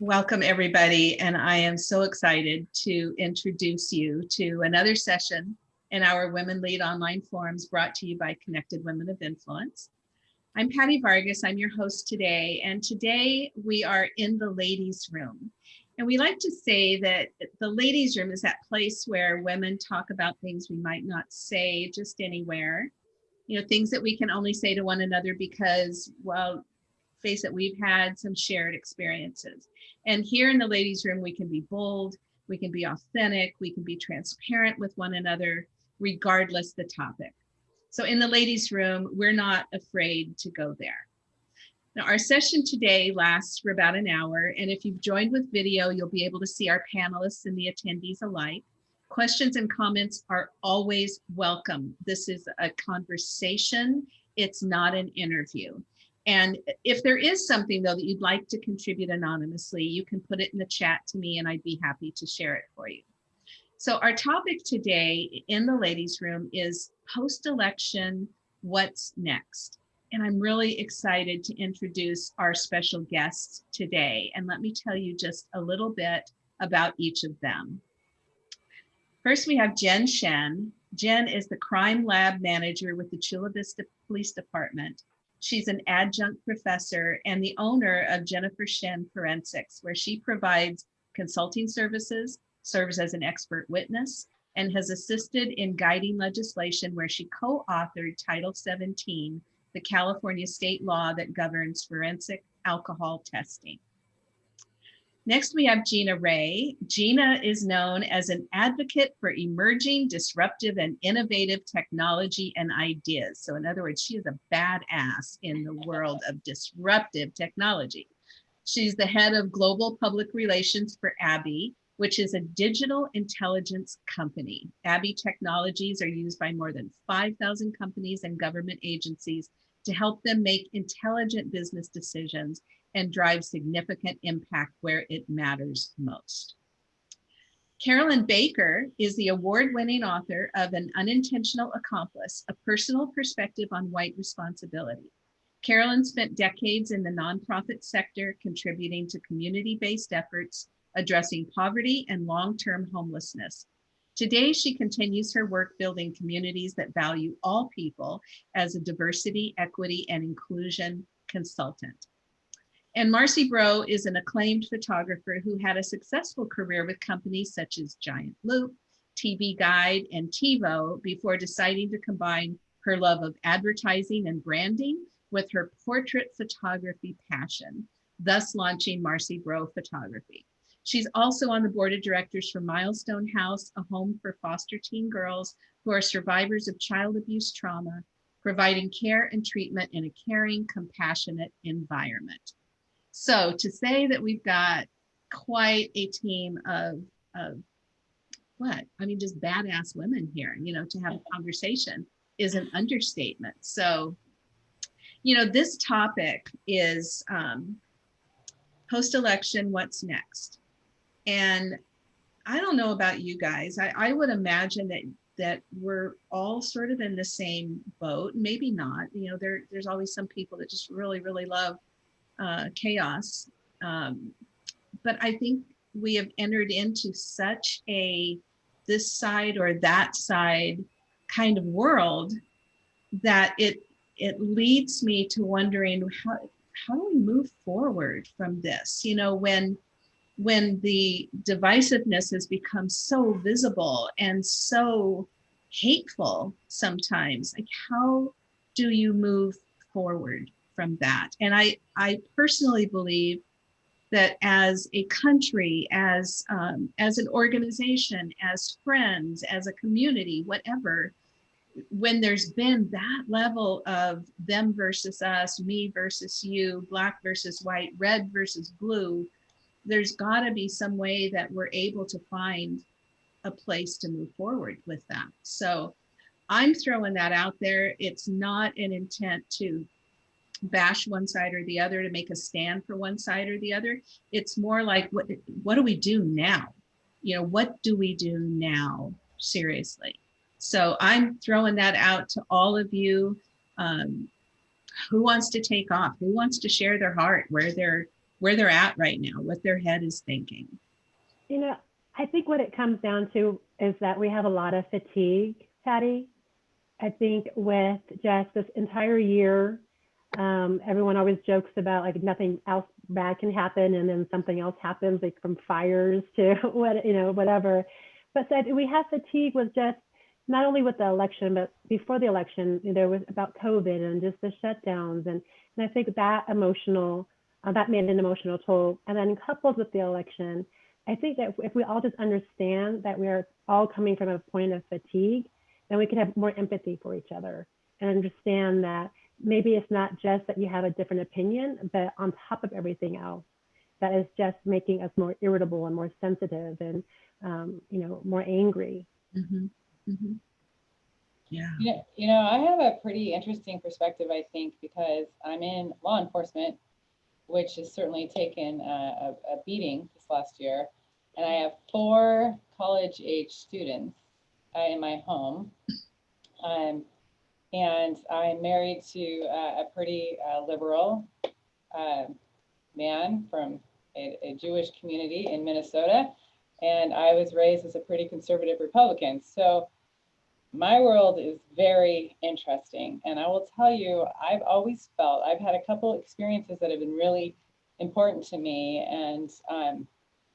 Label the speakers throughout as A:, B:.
A: Welcome everybody. And I am so excited to introduce you to another session in our Women Lead Online Forums brought to you by Connected Women of Influence. I'm Patty Vargas, I'm your host today. And today we are in the ladies room. And we like to say that the ladies room is that place where women talk about things we might not say just anywhere. You know, things that we can only say to one another because, well, face it, we've had some shared experiences. And here in the ladies room, we can be bold, we can be authentic, we can be transparent with one another, regardless the topic. So in the ladies room, we're not afraid to go there. Now, our session today lasts for about an hour, and if you've joined with video, you'll be able to see our panelists and the attendees alike. Questions and comments are always welcome. This is a conversation, it's not an interview. And if there is something though that you'd like to contribute anonymously, you can put it in the chat to me and I'd be happy to share it for you. So our topic today in the ladies room is post-election, what's next? and I'm really excited to introduce our special guests today. And let me tell you just a little bit about each of them. First, we have Jen Shen. Jen is the crime lab manager with the Chula Vista Police Department. She's an adjunct professor and the owner of Jennifer Shen Forensics, where she provides consulting services, serves as an expert witness, and has assisted in guiding legislation where she co-authored Title 17 the California state law that governs forensic alcohol testing. Next, we have Gina Ray. Gina is known as an advocate for emerging, disruptive, and innovative technology and ideas. So in other words, she is a badass in the world of disruptive technology. She's the head of global public relations for ABBYY, which is a digital intelligence company. ABBYY technologies are used by more than 5,000 companies and government agencies to help them make intelligent business decisions and drive significant impact where it matters most. Carolyn Baker is the award-winning author of An Unintentional Accomplice, A Personal Perspective on White Responsibility. Carolyn spent decades in the nonprofit sector contributing to community-based efforts addressing poverty and long-term homelessness, Today, she continues her work building communities that value all people as a diversity, equity, and inclusion consultant. And Marcy Breaux is an acclaimed photographer who had a successful career with companies such as Giant Loop, TV Guide, and TiVo before deciding to combine her love of advertising and branding with her portrait photography passion, thus launching Marcy Breaux Photography. She's also on the board of directors for Milestone House, a home for foster teen girls who are survivors of child abuse trauma, providing care and treatment in a caring, compassionate environment. So to say that we've got quite a team of, of what? I mean, just badass women here, you know, to have a conversation is an understatement. So, you know, this topic is um, post-election, what's next? And I don't know about you guys. I, I would imagine that that we're all sort of in the same boat. Maybe not. You know, there there's always some people that just really really love uh, chaos. Um, but I think we have entered into such a this side or that side kind of world that it it leads me to wondering how how do we move forward from this? You know, when when the divisiveness has become so visible and so hateful sometimes like how do you move forward from that and i i personally believe that as a country as um, as an organization as friends as a community whatever when there's been that level of them versus us me versus you black versus white red versus blue there's got to be some way that we're able to find a place to move forward with that. So I'm throwing that out there. It's not an intent to bash one side or the other to make a stand for one side or the other. It's more like what what do we do now? You know, what do we do now? Seriously. So I'm throwing that out to all of you. Um, who wants to take off? Who wants to share their heart, where they're, where they're at right now, what their head is thinking.
B: You know, I think what it comes down to is that we have a lot of fatigue, Patty. I think with just this entire year, um, everyone always jokes about like nothing else bad can happen and then something else happens like from fires to what, you know, whatever. But that we have fatigue with just not only with the election, but before the election, there was about COVID and just the shutdowns. And, and I think that emotional, uh, that made an emotional toll. And then coupled with the election, I think that if we all just understand that we are all coming from a point of fatigue, then we can have more empathy for each other and understand that maybe it's not just that you have a different opinion, but on top of everything else, that is just making us more irritable and more sensitive and, um, you know, more angry.
A: Mm -hmm. Mm -hmm. Yeah.
C: You know, you know, I have a pretty interesting perspective, I think, because I'm in law enforcement, which has certainly taken a, a, a beating this last year. And I have four college age students uh, in my home. Um, and I'm married to uh, a pretty uh, liberal uh, man from a, a, Jewish community in Minnesota. And I was raised as a pretty conservative Republican. So my world is very interesting. And I will tell you, I've always felt, I've had a couple experiences that have been really important to me. And um,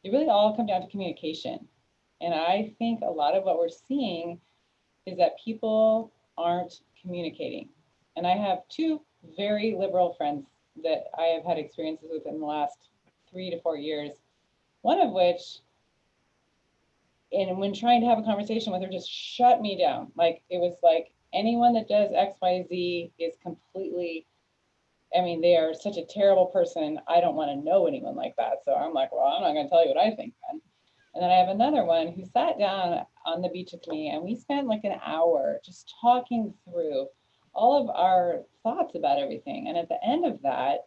C: they really all come down to communication. And I think a lot of what we're seeing is that people aren't communicating. And I have two very liberal friends that I have had experiences with in the last three to four years, one of which and when trying to have a conversation with her, just shut me down. Like it was like anyone that does X, Y, Z is completely, I mean, they are such a terrible person. I don't want to know anyone like that. So I'm like, well, I'm not going to tell you what I think then. And then I have another one who sat down on the beach with me and we spent like an hour just talking through all of our thoughts about everything. And at the end of that,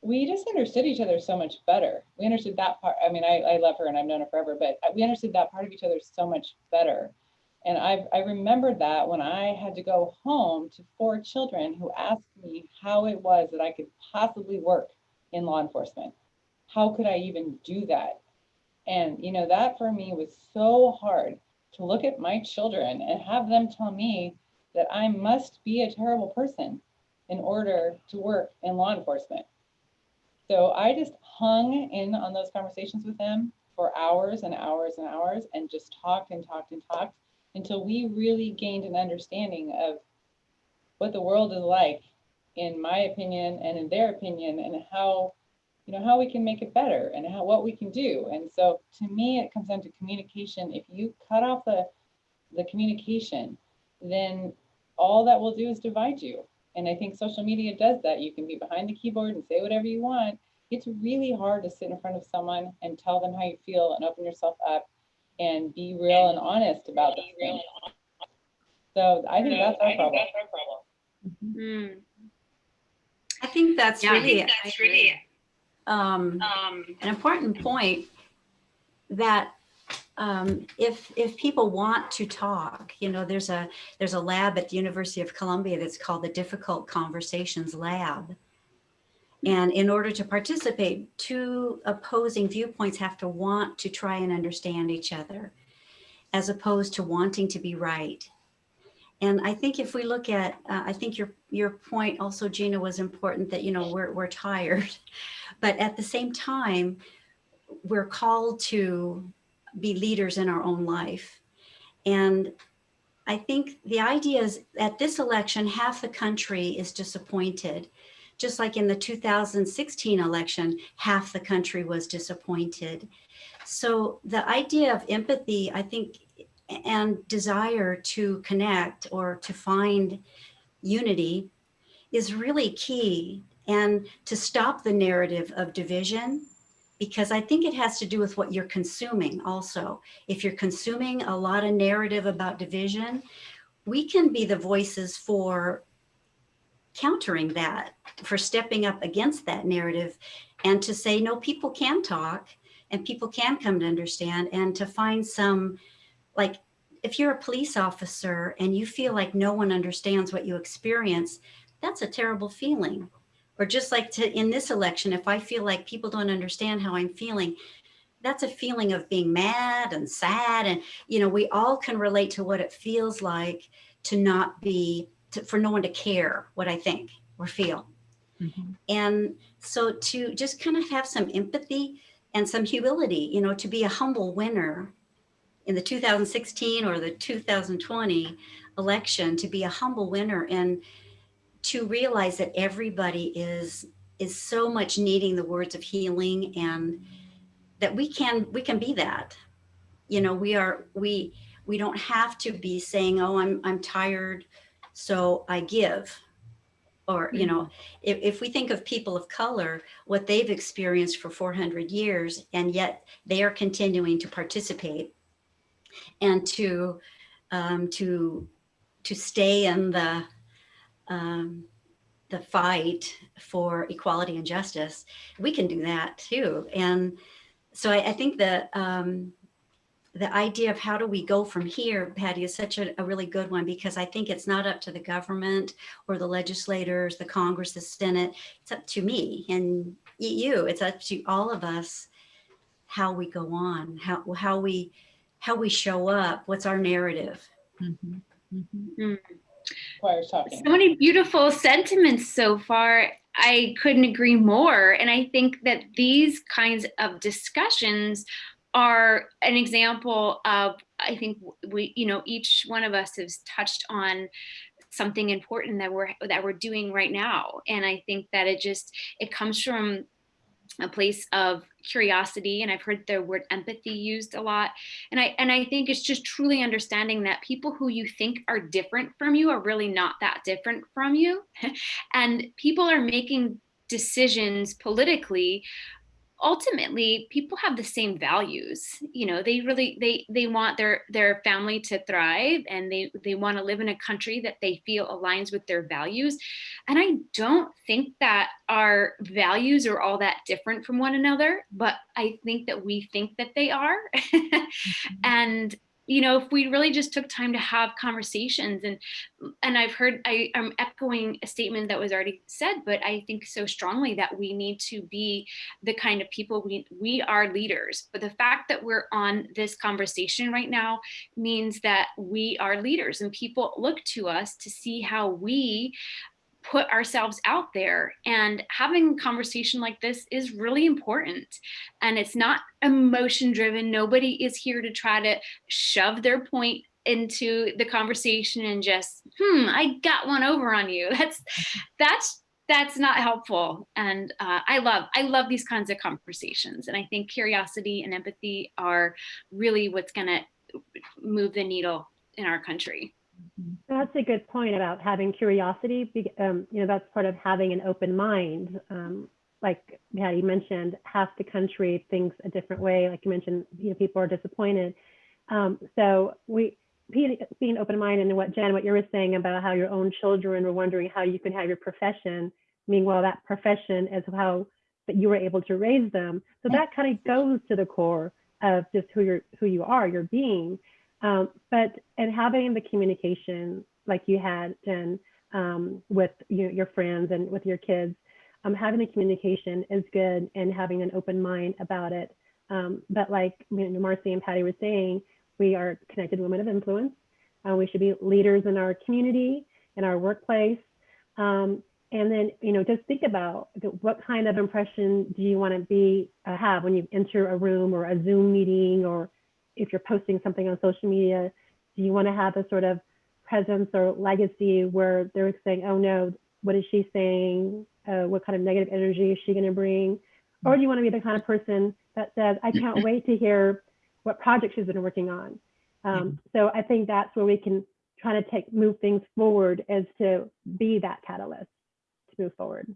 C: we just understood each other so much better. We understood that part. I mean, I, I love her and I've known her forever, but we understood that part of each other so much better. And I've, I remembered that when I had to go home to four children who asked me how it was that I could possibly work in law enforcement. How could I even do that? And, you know, that for me was so hard to look at my children and have them tell me that I must be a terrible person in order to work in law enforcement. So I just hung in on those conversations with them for hours and hours and hours and just talked and talked and talked until we really gained an understanding of what the world is like in my opinion and in their opinion and how you know how we can make it better and how what we can do and so to me it comes down to communication if you cut off the the communication then all that will do is divide you and I think social media does that. You can be behind the keyboard and say whatever you want. It's really hard to sit in front of someone and tell them how you feel and open yourself up and be real and honest about the thing. So I think that's our problem.
D: Mm. I think that's yeah, really, think that's really um, an important point that um, if if people want to talk, you know, there's a there's a lab at the University of Columbia that's called the Difficult Conversations Lab. And in order to participate, two opposing viewpoints have to want to try and understand each other, as opposed to wanting to be right. And I think if we look at, uh, I think your your point also, Gina, was important that, you know, we're, we're tired, but at the same time, we're called to be leaders in our own life. And I think the idea is at this election, half the country is disappointed. Just like in the 2016 election, half the country was disappointed. So the idea of empathy, I think, and desire to connect or to find unity is really key and to stop the narrative of division because I think it has to do with what you're consuming also. If you're consuming a lot of narrative about division, we can be the voices for countering that, for stepping up against that narrative and to say, no, people can talk and people can come to understand and to find some, like, if you're a police officer and you feel like no one understands what you experience, that's a terrible feeling Or just like to, in this election, if I feel like people don't understand how I'm feeling, that's a feeling of being mad and sad. And, you know, we all can relate to what it feels like to not be, to, for no one to care what I think or feel.
A: Mhm.
D: And so to just kind of have some empathy and some humility, you know, to be a humble winner in the 2016 or the 2020 election, to be a humble winner and to realize that everybody is is so much needing the words of healing and that we can we can be that. You know, we are we we don't have to be saying, "Oh, I'm I'm tired, so I give." Or, you know, if, if we think of people of color, what they've experienced for 400 years, and yet they are continuing to participate and to um, to to stay in the um, the fight for equality and justice, we can do that too. And so I, I think that um, the idea of how do we go from here, Patty, is such a, a really good one because I think it's not up to the government or the legislators, the Congress, the Senate. It's up to me and you. It's up to all of us how we go on, how how we how we show up. What's our narrative?
A: Mhm. Mhm.
C: Choir's talking.
E: So many beautiful sentiments so far. I couldn't agree more. And I think that these kinds of discussions are an example of, I think we, you know, each one of us has touched on something important that we're that we're doing right now. And I think that it just it comes from a place of curiosity and i've heard the word empathy used a lot. And i and i think it's just truly understanding that people who you think are different from you are really not that different from you. And people are making decisions politically ultimately people have the same values you know they really they they want their their family to thrive and they they want to live in a country that they feel aligns with their values. And i don't think that our values are all that different from one another but i think that we think that they are. Mm-hmm. And you know if we really just took time to have conversations and and i've heard I, i'm echoing a statement that was already said but i think so strongly that we need to be the kind of people we we are leaders. But the fact that we're on this conversation right now means that we are leaders and people look to us to see how we put ourselves out there. And having a conversation like this is really important. And it's not emotion driven. Nobody is here to try to shove their point into the conversation and just hmm i got one over on you. That's that's that's not helpful. And uh, i love i love these kinds of conversations. And i think curiosity and empathy are really what's going to move the needle in our country
B: That's a good point about having curiosity. Um, you know, that's part of having an open mind. Um, like Patty mentioned, half the country thinks a different way. Like you mentioned, you know, people are disappointed. Um, so we being, being open-minded and what Jen, what you were saying about how your own children were wondering how you can have your profession. Meanwhile, that profession is how that you were able to raise them. So that kind of goes to the core of just who you're who you are, your being. Um, but and having the communication like you had, Jen, um, with you your friends and with your kids, um, having the communication is good and having an open mind about it. Um, but like you know, Marcy and Patty were saying, we are connected women of influence. Uh, we should be leaders in our community, in our workplace. Um, and then, you know, just think about what kind of impression do you want to be uh, have when you enter a room or a Zoom meeting or if you're posting something on social media, do you want to have a sort of presence or legacy where they're saying, oh no, what is she saying? Uh, what kind of negative energy is she going to bring? Or do you want to be the kind of person that says, I can't wait to hear what project she's been working on? Um, so I think that's where we can try to take move things forward as to be that catalyst to move forward.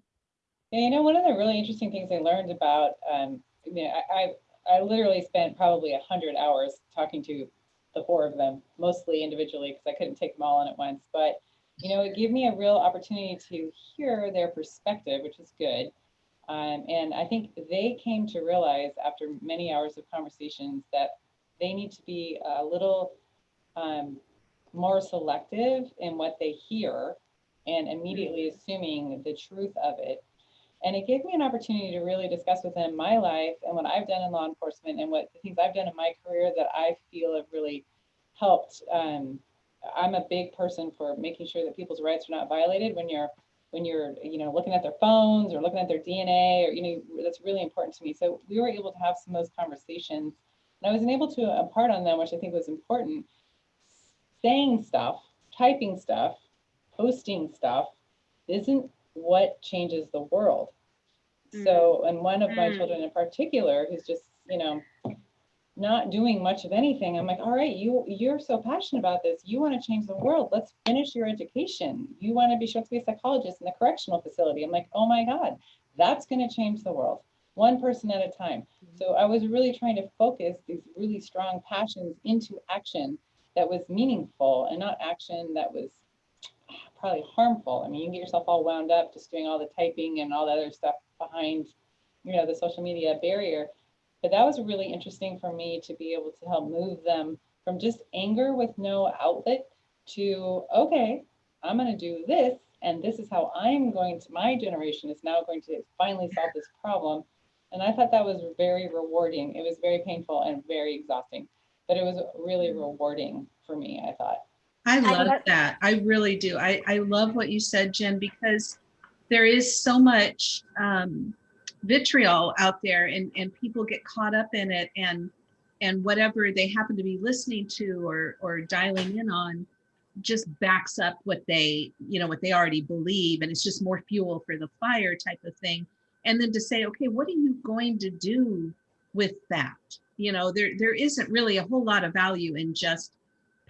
C: Yeah, you know, one of the really interesting things I learned about, um, I mean, I, I, literally spent probably a hundred hours talking to the four of them, mostly individually, because I couldn't take them all on at once. But, you know, it gave me a real opportunity to hear their perspective, which was good. Um, and I think they came to realize after many hours of conversations that they need to be a little um, more selective in what they hear and immediately assuming the truth of it And it gave me an opportunity to really discuss with them my life and what I've done in law enforcement and what the things I've done in my career that I feel have really helped. Um, I'm a big person for making sure that people's rights are not violated when you're when you're you know looking at their phones or looking at their DNA or you know that's really important to me. So we were able to have some of those conversations, and I was able to impart on them, which I think was important. Saying stuff, typing stuff, posting stuff isn't what changes the world. So, and one of my
E: Mm.
C: children in particular, who's just, you know, not doing much of anything, I'm like, all right, you, you're so passionate about this. You want to change the world. Let's finish your education. You want to be, sure to be a psychologist in the correctional facility. I'm like, oh my God, that's going to change the world, one person at a time. So I was really trying to focus these really strong passions into action that was meaningful and not action that was probably harmful. I mean, you can get yourself all wound up just doing all the typing and all the other stuff behind, you know, the social media barrier. But that was really interesting for me to be able to help move them from just anger with no outlet to, okay, I'm going to do this. And this is how I'm going to, my generation is now going to finally solve this problem. And I thought that was very rewarding. It was very painful and very exhausting, but it was really mm-hmm. rewarding for me, I thought.
A: I love
B: love-
A: that. I really do. I, I love what you said, Jen, because there is so much um, vitriol out there and, and people get caught up in it and and whatever they happen to be listening to or or dialing in on just backs up what they you know what they already believe and it's just more fuel for the fire type of thing and then to say okay what are you going to do with that you know there there isn't really a whole lot of value in just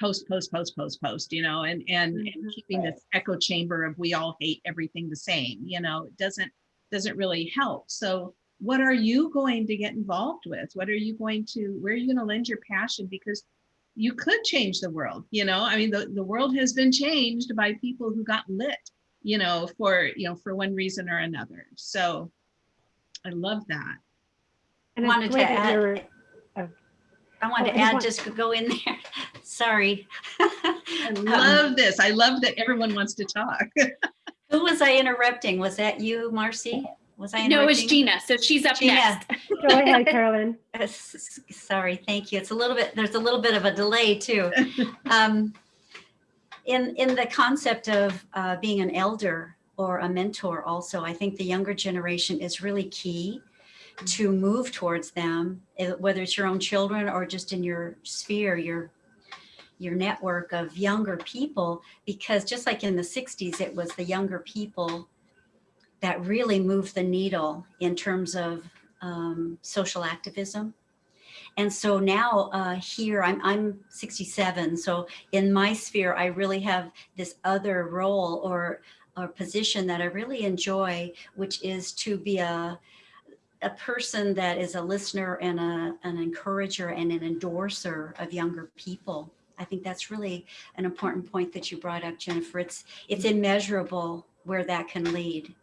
A: post post post post post you know and and, and
B: Mhm.
A: keeping
C: Right.
A: this echo chamber of we all hate everything the same you know it doesn't doesn't really help. So what are you going to get involved with? What are you going to where are you going to lend your passion? Because you could change the world you know? I mean the, the world has been changed by people who got lit you know for you know for one reason or another. So i love that.
B: And it's
D: Wanted to
B: great
D: add-
B: you're-
D: I wanted
B: Oh,
D: to
B: I
D: add,
B: want-
D: just to go in there. Sorry.
A: i
D: Um,
A: love this i love that everyone wants to talk
D: Who was I interrupting? Was that you, Marcy? Was I?
E: No, it was Gina. So she's up
D: Gina.
E: next.
B: Go ahead, Carolyn.
D: Uh, s- s- Sorry, thank you. It's a little bit, there's a little bit of a delay too. Um, In, in the concept of uh, being an elder or a mentor also, I think the younger generation is really key to move towards them, eh, whether it's your own children or just in your sphere, your your network of younger people, because just like in the 60s, it was the younger people that really moved the needle in terms of um, social activism. And so now uh, here, I'm, I'm 67. So in my sphere, I really have this other role or, or position that I really enjoy, which is to be a, a person that is a listener and a, an encourager and an endorser of younger people. I think that's really an important point that you brought up, Jennifer. It's, it's immeasurable where that can lead.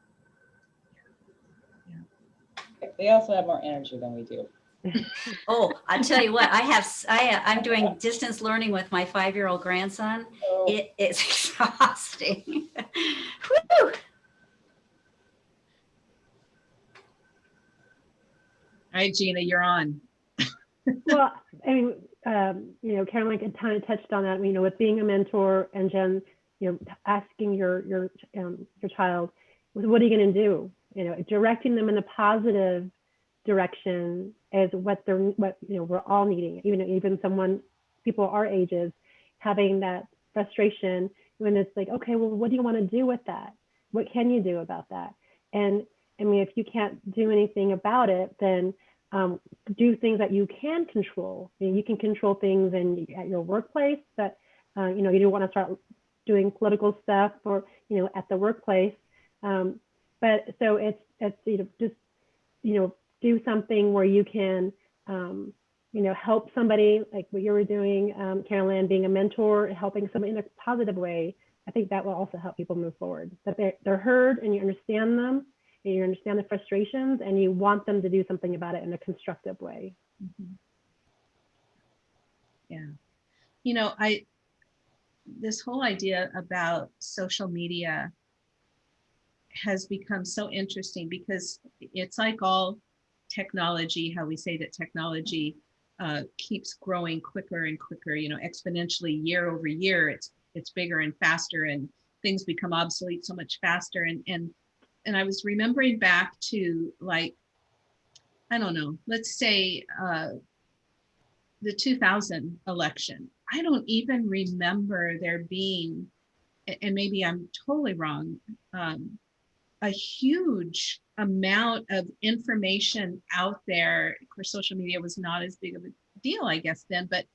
C: They also have more energy than we do.
D: Oh, I'll tell you what, I have, I, I'm doing distance learning with my five-year-old grandson.
C: So
D: It is exhausting.
A: Right gina you're on
B: Well, I mean, um, you know, Caroline kind of touched on that, you know, with being a mentor and Jen, you know, asking your, your, um, your child, what are you going to do? You know, directing them in a positive direction is what they're, what, you know, we're all needing, even, even someone, people our ages, having that frustration when it's like, okay, well, what do you want to do with that? What can you do about that? And I mean, if you can't do anything about it, then um, do things that you can control. You, know, you can control things in at your workplace, but uh, you know you don't want to start doing political stuff or you know at the workplace. Um, but so it's it's you know just you know do something where you can um, you know help somebody like what you were doing, um, Carolyn, being a mentor, helping somebody in a positive way. I think that will also help people move forward. That they're, they're heard and you understand them and you understand the frustrations and you want them to do something about it in a constructive way.
A: Mhm. Yeah. You know, I, this whole idea about social media, has become so interesting because it's like all technology, how we say that technology uh, keeps growing quicker and quicker, you know, exponentially year over year, it's it's bigger and faster and things become obsolete so much faster. And and and I was remembering back to like, I don't know, let's say uh, the 2000 election. I don't even remember there being, and maybe I'm totally wrong, um, a huge amount of information out there. Of course, social media was not as big of a deal, I guess, then, but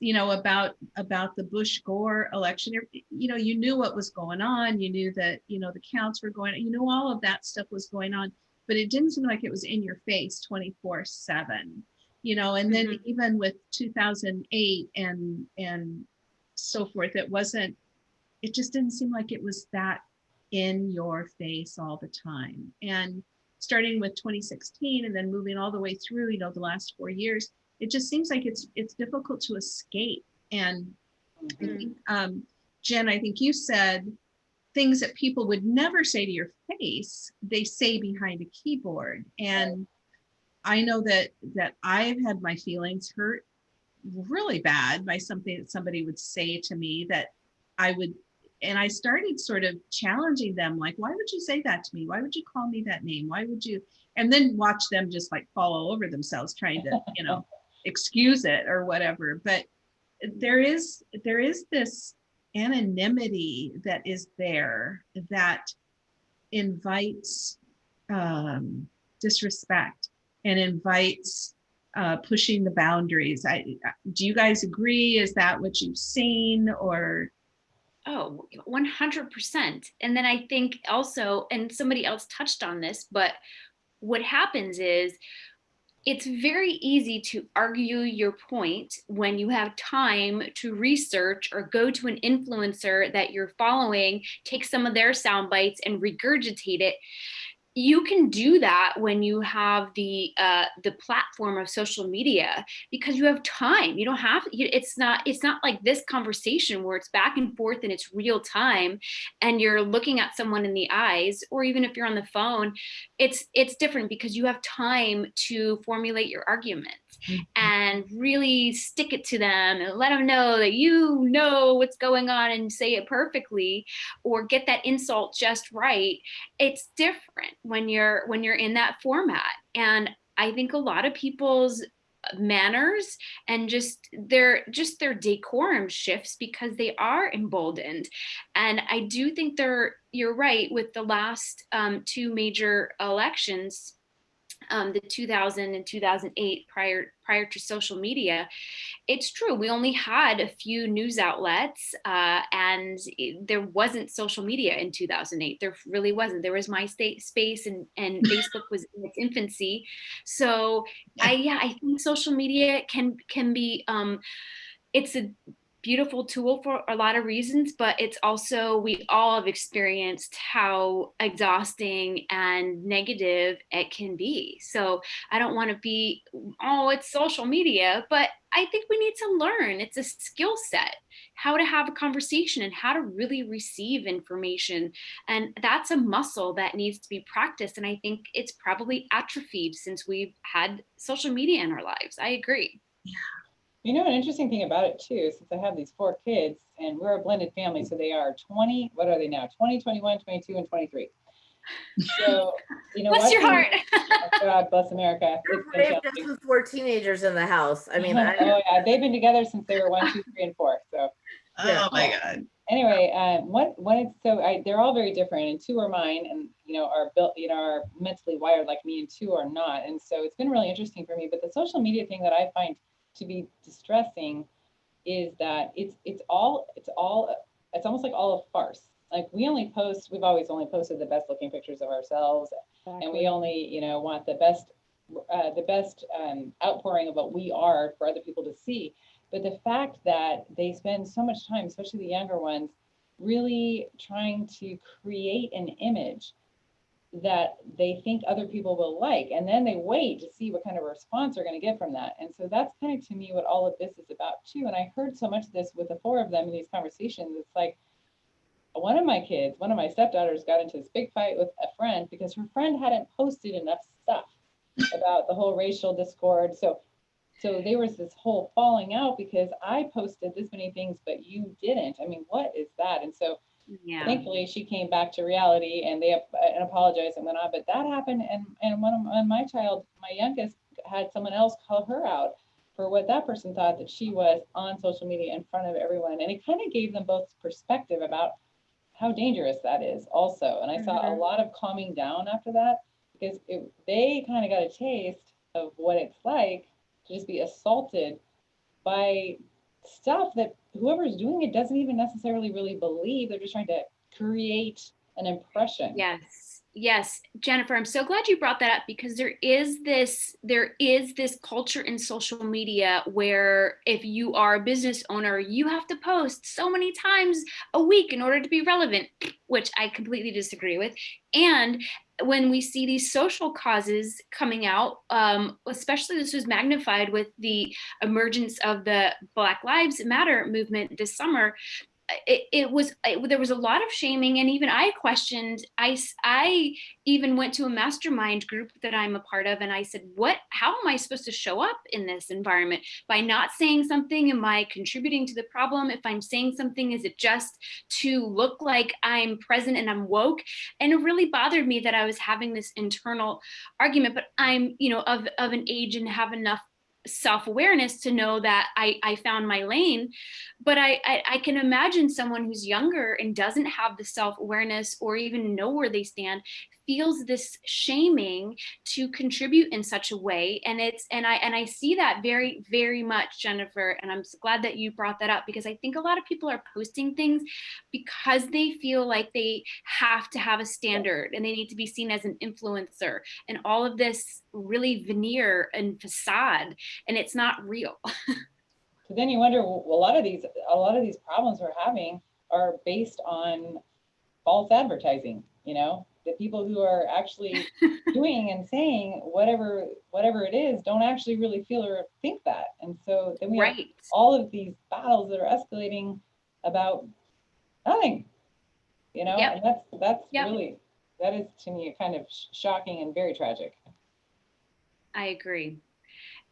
A: you know, about about the Bush Gore election, you know, you knew what was going on. You knew that, you know, the counts were going, you know, all of that stuff was going on, but it didn't seem like it was in your face 24 seven, you know, and then
E: Mhm.
A: even with 2008 and and so forth, it wasn't, it just didn't seem like it was that in your face all the time. And starting with 2016 and then moving all the way through, you know, the last four years, it just seems like it's it's difficult to escape. And I
E: Mm.
A: think, um, Jen, I think you said things that people would never say to your face, they say behind a keyboard. And I know that that I've had my feelings hurt really bad by something that somebody would say to me that I would and I started sort of challenging them like why would you say that to me why would you call me that name why would you and then watch them just like fall all over themselves trying to you know excuse it or whatever but there is there is this anonymity that is there that invites um, disrespect and invites uh, pushing the boundaries. I, do you guys agree? Is that what you've seen or?
E: Oh, 100%. And then I think also, and somebody else touched on this, but what happens is it's very easy to argue your point when you have time to research or go to an influencer that you're following, take some of their sound bites and regurgitate it. You can do that when you have the uh, the platform of social media because you have time. You don't have it's not it's not like this conversation where it's back and forth and it's real time and you're looking at someone in the eyes or even if you're on the phone it's it's different because you have time to formulate your arguments and really stick it to them and let them know that you know what's going on and say it perfectly or get that insult just right it's different when you're when you're in that format. And i think a lot of people's manners and just their just their decorum shifts because they are emboldened. And i do think they're you're right with the last um, two major elections um, the 2000 and 2008 prior prior to social media it's true we only had a few news outlets uh, and it- there wasn't social media in 2008 there really wasn't there was myspace space and, and facebook was in its infancy. So i yeah i think social media can can be um it's a beautiful tool for a lot of reasons, but it's also, we all have experienced how exhausting and negative it can be. So I don't want to be, oh, it's social media, but I think we need to learn. It's a skill set how to have a conversation and how to really receive information. And that's a muscle that needs to be practiced. And I think it's probably atrophied since we've had social media in our lives. I agree.
C: You know, an interesting thing about it too, since I have these four kids and we're a blended family, so they are 20, what are they now? 20, 21, 22, and 23. So, you know.
E: Bless your heart.
C: Oh, God bless America.
F: You're
C: It's been
F: brave
C: challenging.
F: just with four teenagers in the house. I mean, I,
C: Oh, yeah, they've been together since they were one, two, three, and four, so.
A: Oh my God.
C: anyway, um, one one is so I, they're all very different, and two are mine, and you know are built, you know, are mentally wired like me, and two are not, and so it's been really interesting for me. But the social media thing that I find to be distressing is that it's it's all it's all it's almost like all a farce. Like we only post, we've always only posted the best looking pictures of ourselves, and we only you know want the best uh, the best um, outpouring of what we are for other people to see but the fact that they spend so much time especially the younger ones really trying to create an image that they think other people will like and then they wait to see what kind of response they're going to get from that and so that's kind of to me what all of this is about too and i heard so much of this with the four of them in these conversations it's like one of my kids, one of my stepdaughters got into this big fight with a friend because her friend hadn't posted enough stuff about the whole racial discord. So, so there was this whole falling out because I posted this many things, but you didn't. I mean, what is that? And so
E: Yeah.
C: thankfully she came back to reality and they and apologized and went on. But that happened, and and one of my, my child, my youngest, had someone else call her out for what that person thought that she was on social media in front of everyone, and it kind of gave them both perspective about how dangerous that is also. And I saw a
E: Mhm.
C: lot of calming down after that because it, they kind of got a taste of what it's like to just be assaulted by stuff that whoever's doing it doesn't even necessarily really believe. They're just trying to create an impression.
E: Yes. Yes, Jennifer, I'm so glad you brought that up because there is this there is this culture in social media where if you are a business owner, you have to post so many times a week in order to be relevant, which I completely disagree with. And when we see these social causes coming out, um, especially this was magnified with the emergence of the Black Lives Matter movement this summer, it, it was it, there was a lot of shaming and even i questioned i i even went to a mastermind group that i'm a part of and i said what how am i supposed to show up in this environment? By not saying something am i contributing to the problem? If i'm saying something is it just to look like i'm present and i'm woke? And it really bothered me that i was having this internal argument but i'm you know of, of an age and have enough self-awareness to know that I, I found my lane. But I, I i can imagine someone who's younger and doesn't have the self-awareness or even know where they stand feels this shaming to contribute in such a way. And it's and i and i see that very very much jennifer and i'm glad that you brought that up because i think a lot of people are posting things because they feel like they have to have a standard and they need to be seen as an influencer. And all of this really veneer and facade and it's not real.
C: So then you wonder, a lot of these, a lot of these problems we're having are based on false advertising, you know? The people who are actually doing and saying whatever, whatever it is, don't actually really feel or think that. And so then we have all of these battles that are escalating about nothing, you know?
E: Yep.
C: And that's, that's
E: Yep.
C: really, that is to me kind of sh- shocking and very tragic.
E: I agree.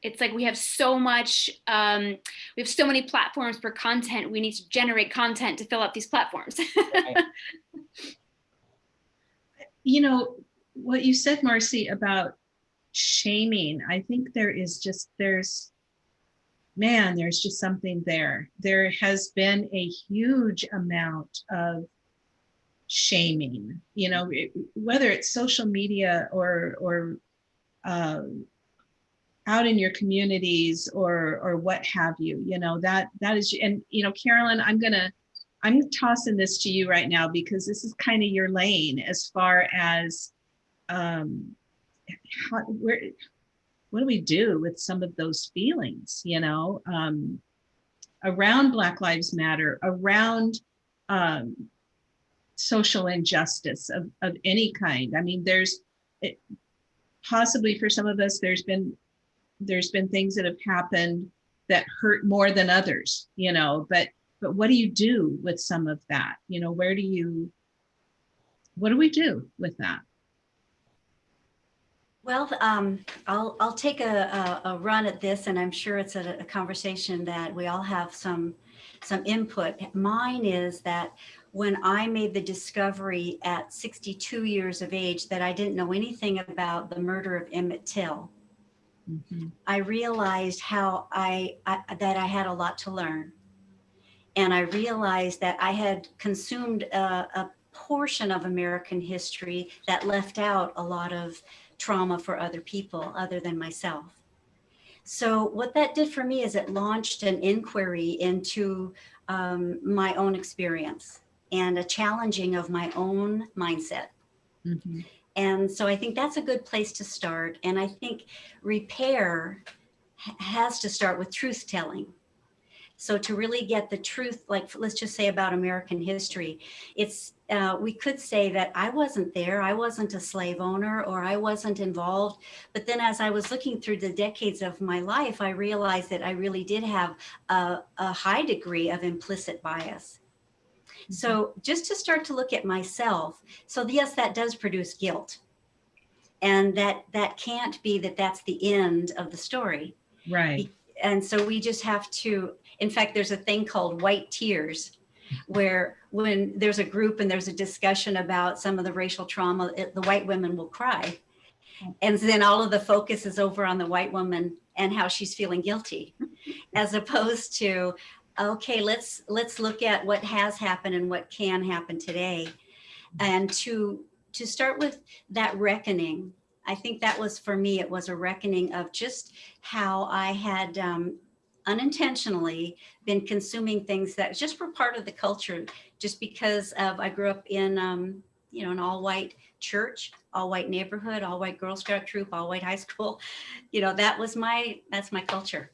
E: It's like we have so much, um, we have so many platforms for content. We need to generate content to fill up these platforms.
A: you know, what you said, Marcy, about shaming, I think there is just, there's, man, there's just something there. There has been a huge amount of shaming, you know, it- whether it's social media or, or, um, out in your communities or, or what have you, you know, that, that is, and, you know, Carolyn, I'm gonna, I'm tossing this to you right now because this is kind of your lane as far as um, how, where, what do we do with some of those feelings, you know, um, around Black Lives Matter, around um, social injustice of, of any kind. I mean, there's it, possibly for some of us, there's been there's been things that have happened that hurt more than others, you know, but but what do you do with some of that? You know, where do you, what do we do with that?
D: Well, um, I'll, I'll take a, a, a run at this and I'm sure it's a, a conversation that we all have some, some input. Mine is that when I made the discovery at 62 years of age that I didn't know anything about the murder of Emmett Till,
A: Mhm.
D: I realized how I, I that I had a lot to learn. And I realized that I had consumed a, a portion of American history that left out a lot of trauma for other people other than myself. So what that did for me is it launched an inquiry into um, my own experience and a challenging of my own mindset.
A: Mhm.
D: And so I think that's a good place to start. And I think repair has to start with truth telling. So to really get the truth, like let's just say about American history, it's uh, we could say that I wasn't there, I wasn't a slave owner, or I wasn't involved. But then as I was looking through the decades of my life, I realized that I really did have a, a high degree of implicit bias. So just to start to look at myself, so yes, that does produce guilt. And that that can't be that that's the end of the story.
A: Right.
D: And so we just have to, in fact, there's a thing called white tears where when there's a group and there's a discussion about some of the racial trauma, it- the white women will cry. And then all of the focus is over on the white woman and how she's feeling guilty, as opposed to, okay, let's let's look at what has happened and what can happen today. And to to start with that reckoning, I think that was for me, it was a reckoning of just how I had um, unintentionally been consuming things that just were part of the culture, just because of I grew up in um, you know an all white church, all white neighborhood, all white Girl Scout troop, all white high school. You know that was my that's my culture.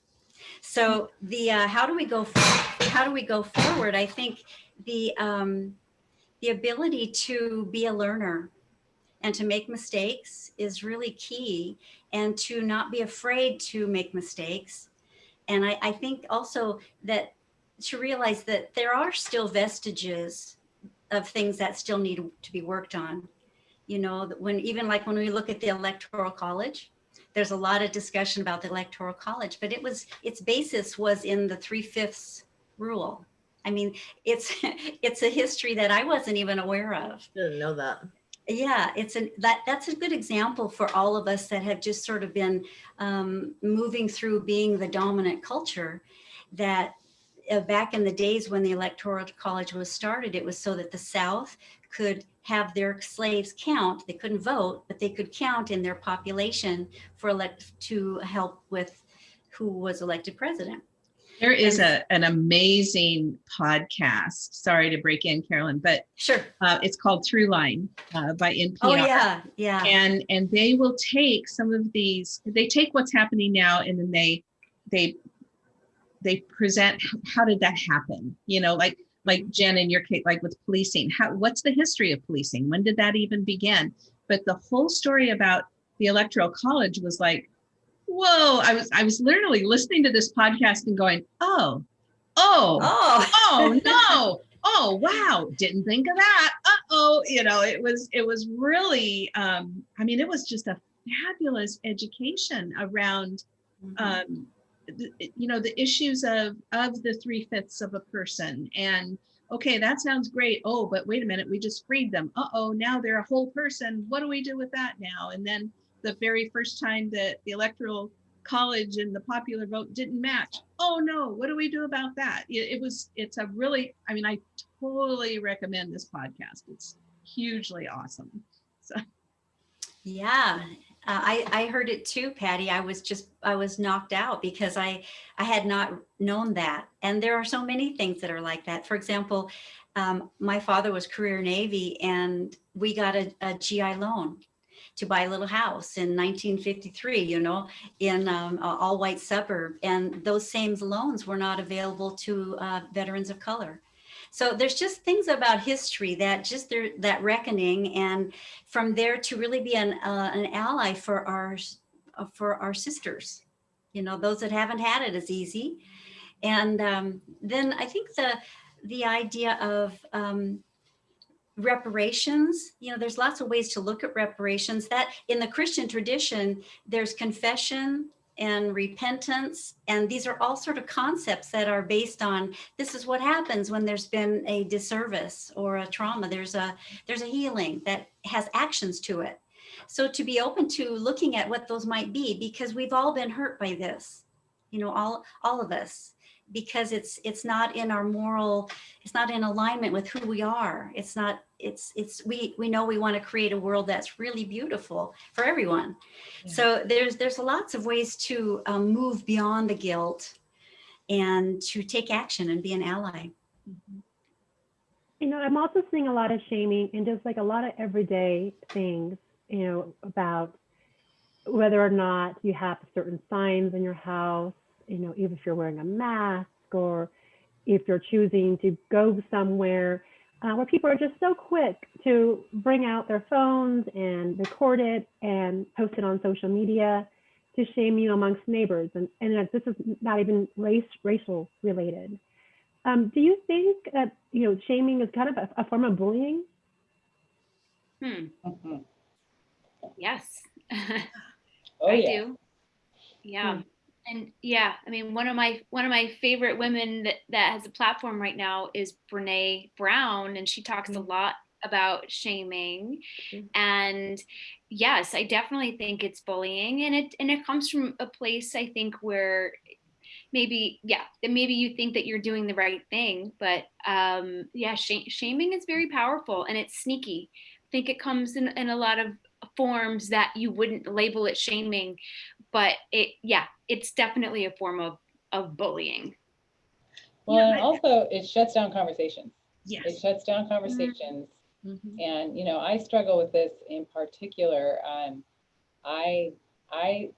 D: So the uh, how do we go how do we go forward? I think the um, the ability to be a learner and to make mistakes is really key and to not be afraid to make mistakes. And I, I think also that to realize that there are still vestiges of things that still need to be worked on. You know, when even like when we look at the electoral college, there's a lot of discussion about the electoral college, but it was its basis was in the three fifths rule. I mean, it's it's a history that I wasn't even aware of.
F: Didn't know that.
D: Yeah, it's an that that's a good example for all of us that have just sort of been um, moving through being the dominant culture. That uh, back in the days when the electoral college was started, it was so that the South could have their slaves count. They couldn't vote, but they could count in their population for elect to help with who was elected president.
A: There is a, an amazing podcast. Sorry to break in, Carolyn, but
D: Sure.
A: uh, it's called Through Line uh, by NPR.
D: Oh yeah, yeah.
A: and and they will take some of these they take what's happening now and then they they they present how did that happen you know like like jen in your case like with policing how what's the history of policing when did that even begin but the whole story about the electoral college was like whoa i was i was literally listening to this podcast and going oh oh
D: Oh.
A: oh no. Oh wow didn't think of that. Uh-oh you know it was it was really um i mean it was just a fabulous education around
D: Mhm.
A: um you know the issues of of the three fifths of a person. And okay that sounds great. Oh but wait a minute we just freed them. Uh-oh now they're a whole person. What do we do with that now? And then the very first time that the electoral college and the popular vote didn't match oh no what do we do about that it, it was it's a really i mean i totally recommend this podcast it's hugely awesome So.
D: Yeah, uh, I, I heard it too, Patty. I was just, I was knocked out because I, I had not known that. And there are so many things that are like that. For example, um, my father was career Navy and we got a, a GI loan to buy a little house in 1953, you know, in um, all white suburb. And those same loans were not available to uh, veterans of color. So there's just things about history that just there, that reckoning and from there to really be an, uh, an ally for our, uh, for our sisters, you know, those that haven't had it as easy. And um, then I think the, the idea of um, reparations, you know, there's lots of ways to look at reparations that in the Christian tradition, there's confession and repentance. And these are all sort of concepts that are based on this is what happens when there's been a disservice or a trauma. There's a there's a healing that has actions to it. So to be open to looking at what those might be, because we've all been hurt by this, you know, all all of us, because it's it's not in our moral, it's not in alignment with who we are. It's not, it's it's we we know we want to create a world that's really beautiful for everyone.
A: Yeah.
D: So there's there's lots of ways to um, move beyond the guilt and to take action and be an ally.
B: You know, I'm also seeing a lot of shaming and just like a lot of everyday things, you know, about whether or not you have certain signs in your house, you know, even if you're wearing a mask or if you're choosing to go somewhere uh, where people are just so quick to bring out their phones and record it and post it on social media to shame you amongst neighbors. And, and this is not even race racial related. Um, do you think that, you know, shaming is kind of a, a form of bullying?
E: Hmm.
C: Mhm.
E: Yes.
C: Oh,
E: I
C: yeah.
E: do. Yeah. And yeah, I mean, one of my one of my favorite women that, that has a platform right now is Brene Brown, and she talks a lot about shaming.
B: Mm.
E: And yes, I definitely think it's bullying, and it and it comes from a place I think where maybe yeah, maybe you think that you're doing the right thing, but um, yeah, sh- shaming is very powerful and it's sneaky. I think it comes in in a lot of forms that you wouldn't label it shaming but it yeah it's definitely a form of of bullying
C: Well,
A: Yeah,
C: and also it shuts down conversations.
A: Yes.
C: It shuts down conversations.
A: Mhm.
C: And, you know, I struggle with this in particular. Um, I, I,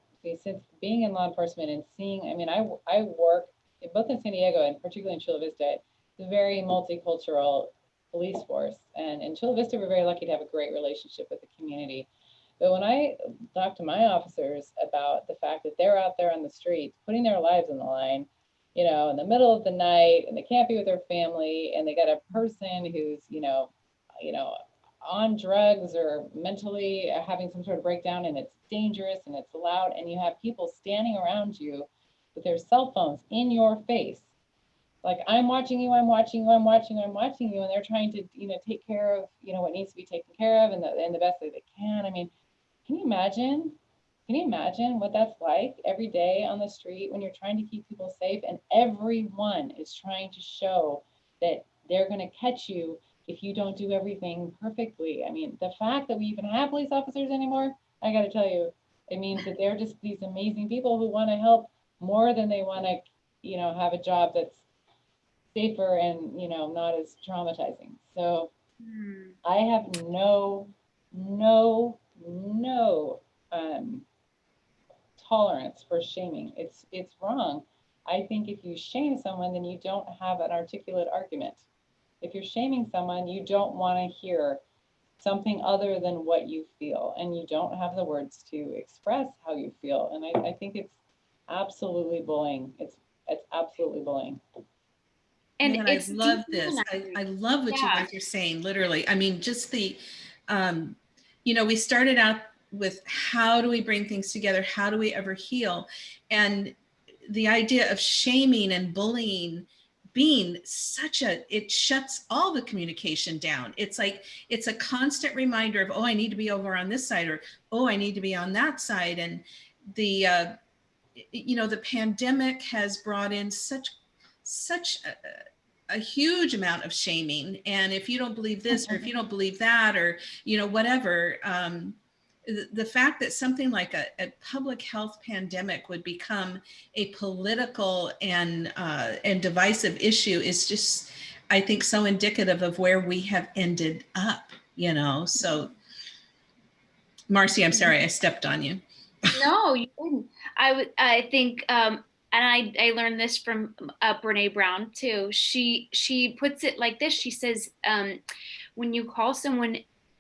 C: since being in law enforcement and seeing, I mean, I, I work in both in San Diego and particularly in Chula Vista, it's a very multicultural police force. And in Chula Vista, we're very lucky to have a great relationship with the community. But when I talk to my officers about the fact that they're out there on the streets, putting their lives on the line, you know, in the middle of the night, and they can't be with their family, and they got a person who's, you know, you know, on drugs or mentally having some sort of breakdown and it's dangerous and it's loud and you have people standing around you with their cell phones in your face. Like i'm watching you i'm watching you i'm watching you i'm watching you and they're trying to you know take care of you know what needs to be taken care of and the, and the best that they can. I mean can you imagine can you imagine what that's like every day on the street when you're trying to keep people safe and everyone is trying to show that they're going to catch you if you don't do everything perfectly. I mean, the fact that we even have police officers anymore, I got to tell you, it means that they're just these amazing people who want to help more than they want to, you know, have a job that's safer and, you know, not as traumatizing. So hmm. I have no, no, no um, tolerance for shaming. It's it's wrong. I think if you shame someone, then you don't have an articulate argument. If you're shaming someone, you don't want to hear something other than what you feel, and you don't have the words to express how you feel. And I, I think it's absolutely bullying. It's it's absolutely bullying.
E: and
A: Man,
E: it's
A: I love this. I. I love what you guys are saying, literally. I mean, just the, um, you know, we started out with how do we bring things together? How do we ever heal? And the idea of shaming and bullying being such a, it shuts all the communication down. It's like, it's a constant reminder of, oh, I need to be over on this side or, oh, I need to be on that side. And the, uh, you know, the pandemic has brought in such, such a, a huge amount of shaming. And if you don't believe this, or if you don't believe that, or, you know, whatever, um, the, the fact that something like a, a public health pandemic would become a political and, uh, and divisive issue is just, I think, so indicative of where we have ended up, you know? So, Marcy, I'm sorry, I stepped on you.
E: no you didn't i would i think um and I, I learned this from uh, Brene Brown too. She she puts it like this. She says, um, when you call someone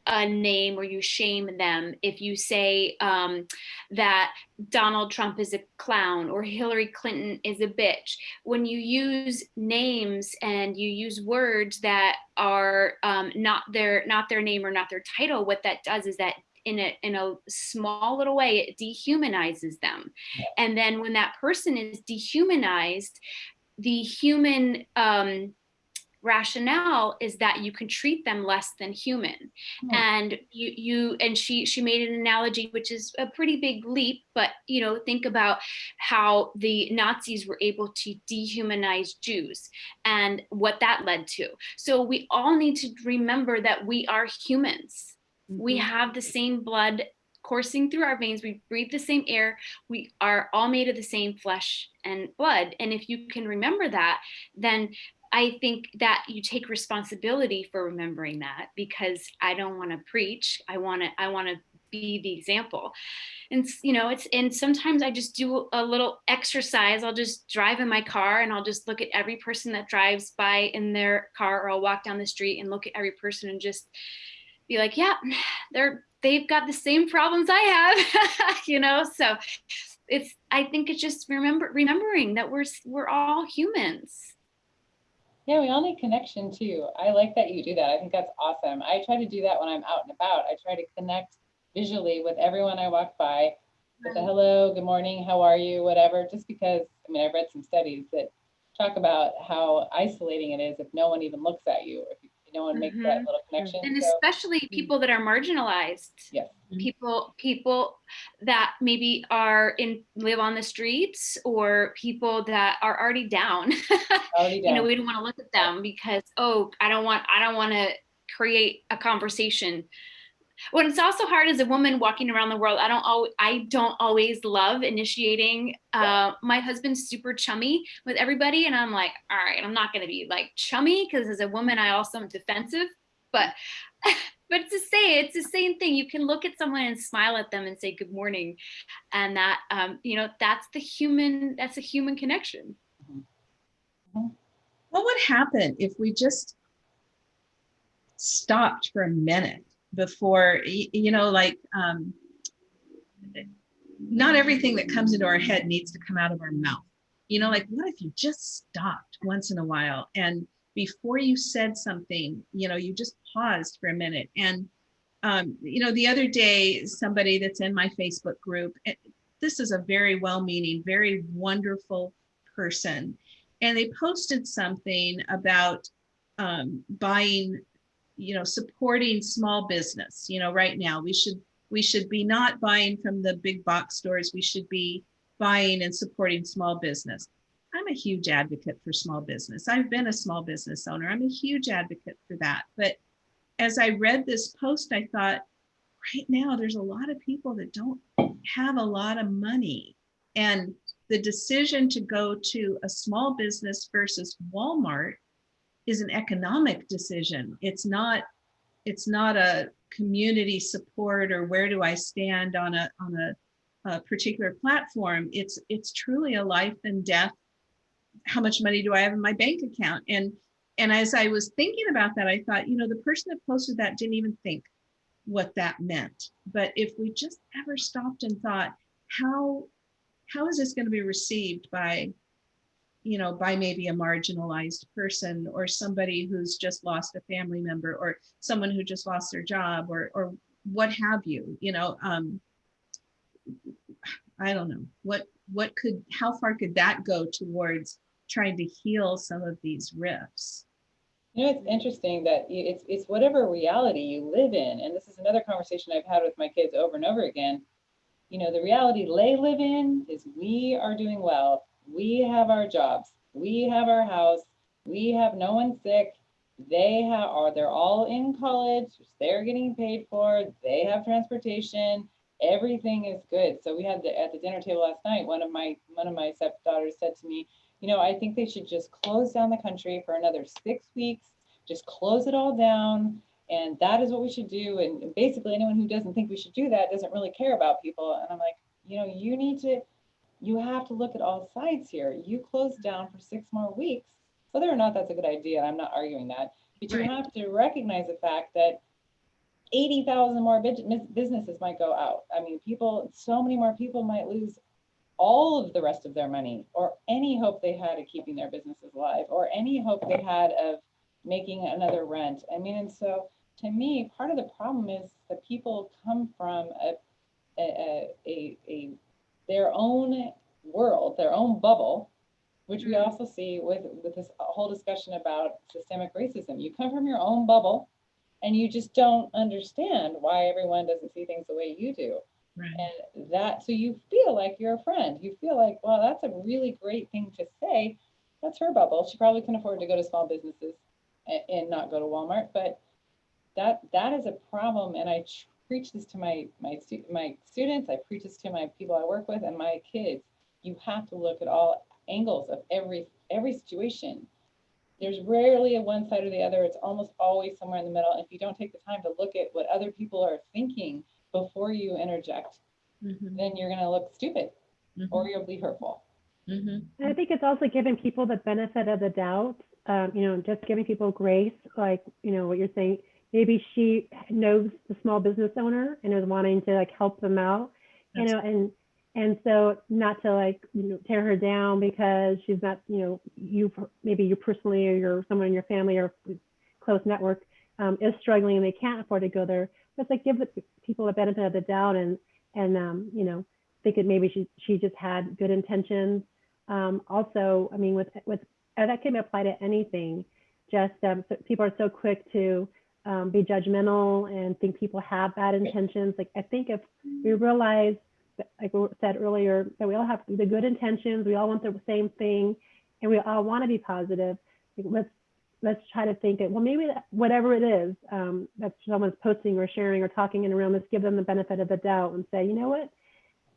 E: a name or you shame them, if you say um, that Donald Trump is a clown or Hillary Clinton is a bitch, when you use names and you use words that are um, not their not their name or not their title, what that does is that in a in a small little way it dehumanizes them. And then when that person is dehumanized the human um rationale is that you can treat them less than human.
A: Hmm.
E: and you you and she she made an analogy which is a pretty big leap but you know think about how the nazis were able to dehumanize jews and what that led to. So we all need to remember that we are humans we mm-hmm. have the same blood coursing through our veins. We breathe the same air. We are all made of the same flesh and blood. And if you can remember that then i think that you take responsibility for remembering that because i don't want to preach. I want to i want to be the example. And you know it's and sometimes i just do a little exercise. I'll just drive in my car and i'll just look at every person that drives by in their car or i'll walk down the street and look at every person and just be like, yeah, they're they've got the same problems I have, you know. So it's I think it's just remember remembering that we're we're all humans.
C: Yeah, we all need connection too. I like that you do that. I think that's awesome. I try to do that when I'm out and about. I try to connect visually with everyone I walk by with a hello, good morning, how are you, whatever, just because, I mean, I've read some studies that talk about how isolating it is if no one even looks at you, or if no one makes that mm-hmm. little connection.
E: and
C: So,
E: especially people that are marginalized.
C: Yes. Mm-hmm.
E: people people that maybe are in live on the streets or people that are already down.
C: Already
E: you know we don't want to look at them because oh i don't want i don't want to create a conversation when it's also hard as a woman walking around the world i don't always i don't always love initiating uh my husband's super chummy with everybody and i'm like all right i'm not going to be like chummy because as a woman i also am defensive but but to say it's the same thing. You can look at someone and smile at them and say good morning and that um you know that's the human that's a human connection.
A: What would happen if we just stopped for a minute before, you know, like, um, not everything that comes into our head needs to come out of our mouth. You know, like, what if you just stopped once in a while and before you said something, you know, you just paused for a minute and, um, you know, the other day, somebody that's in my Facebook group, eh, this is a very well-meaning, very wonderful person and they posted something about um, buying, you know, supporting small business. You know, right now we should we should be not buying from the big box stores. We should be buying and supporting small business. I'm a huge advocate for small business. I've been a small business owner. I'm a huge advocate for that. But as I read this post, I thought, right now there's a lot of people that don't have a lot of money and the decision to go to a small business versus Walmart is an economic decision. It's not, it's not a community support or where do I stand on a, on a, a particular platform. It's, it's truly a life and death. How much money do I have in my bank account? And, and as I was thinking about that, I thought, you know, the person that posted that didn't even think what that meant. But if we just ever stopped and thought, how how is this going to be received by you know by maybe a marginalized person or somebody who's just lost a family member or someone who just lost their job or or what have you you know um i don't know what what could how far could that go towards trying to heal some of these rifts
C: You know, it's interesting that it's, it's whatever reality you live in. And this is another conversation I've had with my kids over and over again. You know, the reality they live in is we are doing well. We have our jobs. We have our house. We have no one sick. They have, or they're all in college. They're getting paid for. They have transportation. Everything is good. So we had the, at the dinner table last night, one of my, one of my stepdaughters said to me, you know, I think they should just close down the country for another six weeks, just close it all down. And that is what we should do. And basically anyone who doesn't think we should do that doesn't really care about people. And I'm like, you know, you need to, you have to look at all sides here. You close down for six more weeks, whether or not that's a good idea, I'm not arguing that. But you
A: Right.
C: have to recognize the fact that 80,000 more businesses might go out. I mean, people, so many more people might lose all of the rest of their money or any hope they had of keeping their businesses alive or any hope they had of making another rent. I mean, and so to me, part of the problem is that people come from a, a, a, a their own world, their own bubble, which we
E: Mhm.
C: also see with, with this whole discussion about systemic racism. You come from your own bubble and you just don't understand why everyone doesn't see things the way you do.
A: right
C: And that, so you feel like you're a friend. You feel like, well, that's a really great thing to say. That's her bubble. She probably can afford to go to small businesses and, and not go to Walmart, but that that is a problem. And I preach this to my my stu- my students. I preach this to my people I work with and my kids. You have to look at all angles of every every situation. There's rarely a one side or the other. It's almost always somewhere in the middle. And If you don't take the time to look at what other people are thinking before you interject,
A: Mhm,
C: then you're gonna look stupid
A: mhm,
C: or you'll be hurtful.
A: mhm.
B: And I think it's also giving people the benefit of the doubt, um, you know, just giving people grace, like, you know, what you're saying. Maybe she knows the small business owner and is wanting to like help them out, you
A: That's-
B: know, and And so not to like, you know, tear her down because she's not, you know, you, maybe you personally or your, someone in your family or close network um, is struggling and they can't afford to go there. But it's like give the people a benefit of the doubt and, and, um, you know, think that maybe she, she just had good intentions. Um, also, I mean, with, with, that can apply to anything. Just um, so people are so quick to um, be judgmental and think people have bad intentions. Like I think if we realize, like we said earlier, that we all have the good intentions, we all want the same thing, and we all want to be positive. Let's let's try to think it. Well, maybe that, whatever it is um, that someone's posting or sharing or talking in a room, let's give them the benefit of the doubt and say, you know what?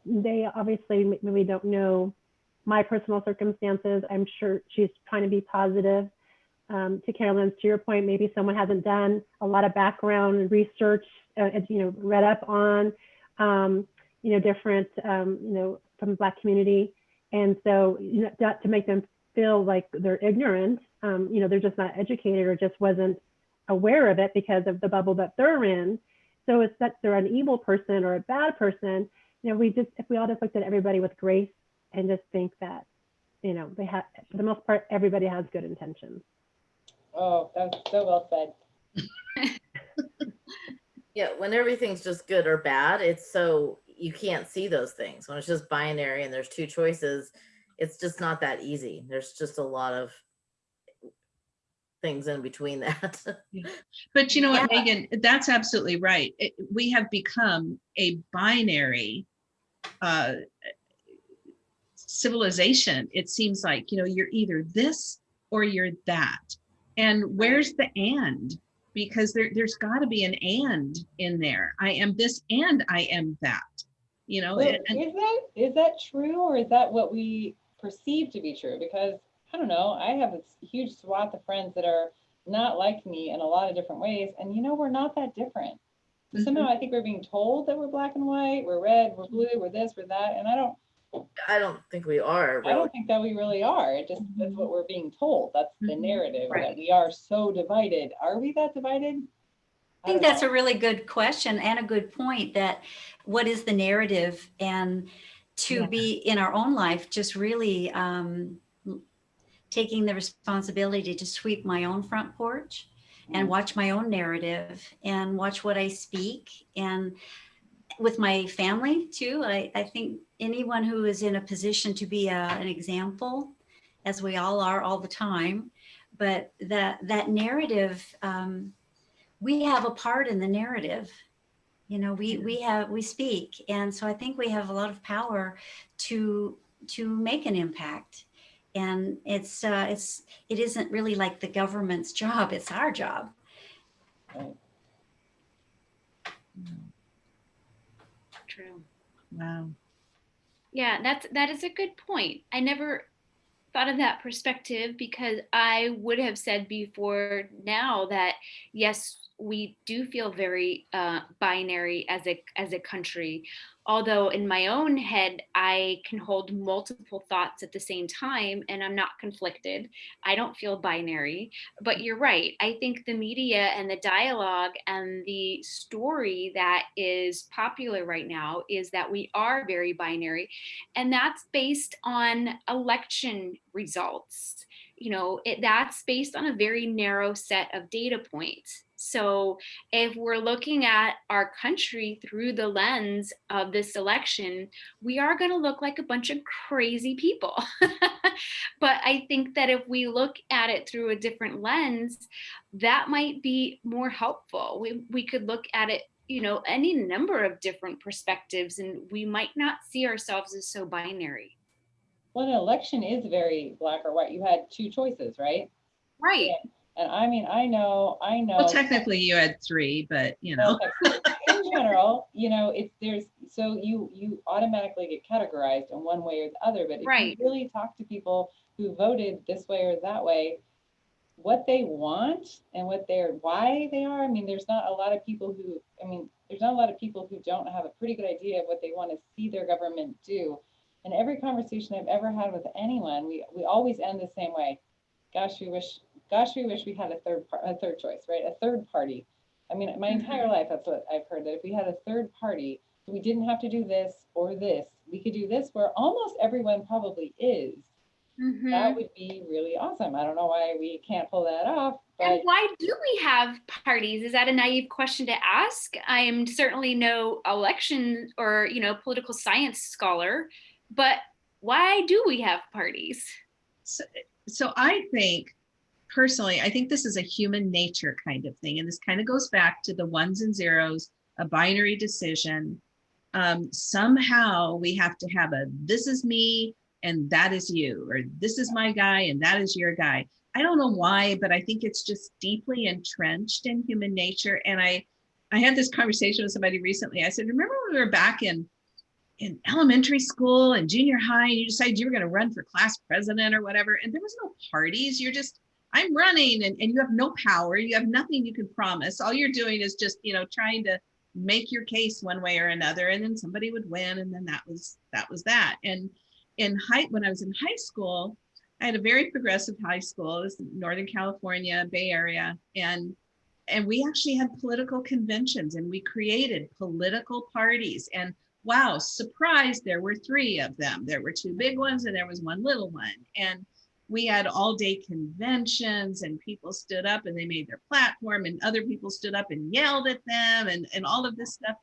B: They obviously maybe don't know my personal circumstances. I'm sure she's trying to be positive. Um, to Carolyn's, to your point, maybe someone hasn't done a lot of background research, uh, you know, read up on, um, you know, different, um, you know, from the Black community. And so, you know, not to make them feel like they're ignorant, um, you know, they're just not educated or just wasn't aware of it because of the bubble that they're in. So it's that they're an evil person or a bad person. You know, we just, if we all just looked at everybody with grace and just think that, you know, they have, for the most part, everybody has good intentions.
C: Oh, that's so well said.
F: Yeah, when everything's just good or bad, it's so you can't see those things. When it's just binary and there's two choices, it's just not that easy. There's just a lot of things in between that.
A: But you know what,
D: Yeah.
A: Megan, that's absolutely right. It- We have become a binary uh, civilization. It seems like, you know, you're either this or you're that. And where's the and? Because there, there's got to be an and in there. I am this and I am that. You know,
C: Well,
A: and-
C: Is that, is that true or is that what we perceive to be true? Because, I don't know, I have a huge swath of friends that are not like me in a lot of different ways. And you know, we're not that different. So Somehow I think we're being told that we're black and white, we're red, we're mm-hmm. blue, we're this, we're that. And I don't,
F: I don't think we are
C: I don't think that we really are. It just, that's what we're being told. That's the
A: Mhm.
C: narrative, that we are so divided. Are we that divided?
D: I think that's a really good question and a good point that what is the narrative and to
A: Yeah.
D: be in our own life, just really um, taking the responsibility to sweep my own front porch and watch my own narrative and watch what I speak and with my family too. I, I think anyone who is in a position to be a, an example, as we all are all the time, but that that narrative, um, we have a part in the narrative. You know, we we have we speak, and so I think we have a lot of power to to make an impact. And it's uh, it's it isn't really like the government's job; it's our job.
E: True.
A: wow.
E: Yeah, that's that is a good point. I never thought of that perspective because I would have said before now that yes, we do feel very uh, binary as a as a country. Although in my own head, I can hold multiple thoughts at the same time, and I'm not conflicted. I don't feel binary. But you're right. I think the media and the dialogue and the story that is popular right now is that we are very binary and that's based on election results you know it, that's based on a very narrow set of data points. So if we're looking at our country through the lens of this election we are going to look like a bunch of crazy people. But i think that if we look at it through a different lens that might be more helpful. We, we could look at it you know any number of different perspectives and we might not see ourselves as so binary
C: Well, an election is very black or white. You had two choices, right?
E: right
C: And I mean, I know, I know.
A: Well, technically you had three, but you know,
C: in general, you know, it's there's so you you automatically get categorized in one way or the other. But if
E: Right.
C: you really talk to people who voted this way or that way, what they want and what they're why they are. I mean, there's not a lot of people who. I mean, there's not a lot of people who don't have a pretty good idea of what they want to see their government do. And every conversation I've ever had with anyone, we we always end the same way. Gosh, we wish. Gosh, we wish we had a third par- a third choice, right? A third party. I mean, my entire life, that's what I've heard, that if we had a third party, we didn't have to do this or this, we could do this where almost everyone probably is,
E: Mhm.
C: that would be really awesome. I don't know why we can't pull that off,
E: And why do we have parties? Is that a naive question to ask? I am certainly no election or, you know, political science scholar, but why do we have parties?
A: So, so I think personally, I think this is a human nature kind of thing. And this kind of goes back to the ones and zeros, a binary decision. Um, somehow we have to have a this is me and that is you, or this is my guy and that is your guy. I don't know why, but I think it's just deeply entrenched in human nature. And I, I had this conversation with somebody recently. I said, remember when we were back in in elementary school and junior high, and you decided you were going to run for class president or whatever, and there was no parties. You're just, I'm running, and, and you have no power. You have nothing you can promise. All you're doing is just, you know, trying to make your case one way or another, and then somebody would win, and then that was that was that. And in high, when I was in high school, I had a very progressive high school. It was Northern California, Bay Area, and and we actually had political conventions, and we created political parties and wow, surprise, there were three of them. There were two big ones and there was one little one. And we had all day conventions and people stood up and they made their platform and other people stood up and yelled at them and, and all of this stuff.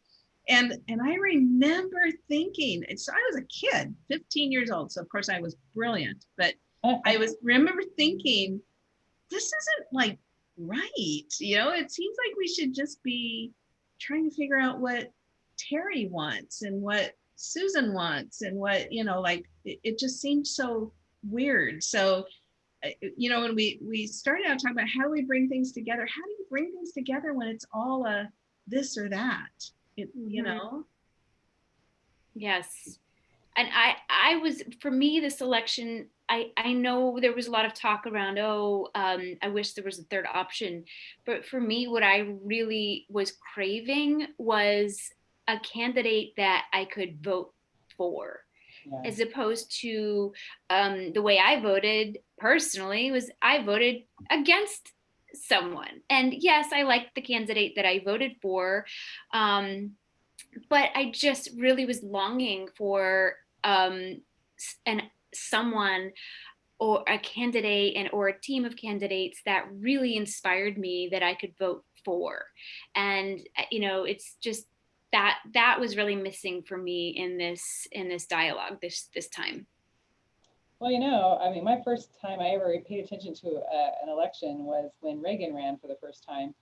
A: And, and I remember thinking, and so I was a kid, 15 years old. So of course I was brilliant, but oh. I was remember thinking, this isn't like right. You know, it seems like we should just be trying to figure out what Terry wants and what Susan wants and what, you know, like it, it just seemed so weird. So, uh, you know, when we we started out talking about how do we bring things together, how do you bring things together when it's all a this or that? It, you
E: Mhm.
A: know?
E: Yes. And I I was for me this election I I know there was a lot of talk around oh um I wish there was a third option but for me what I really was craving was a candidate that I could vote for
C: Yeah.
E: as opposed to um, the way I voted personally was I voted against someone. And yes, I liked the candidate that I voted for, um, but I just really was longing for um, an someone or a candidate and or a team of candidates that really inspired me that I could vote for. And uh, you know, it's just that that was really missing for me in this in this dialogue this this time.
C: Well, you know, I mean, my first time I ever paid attention to uh, an election was when Reagan ran for the first time.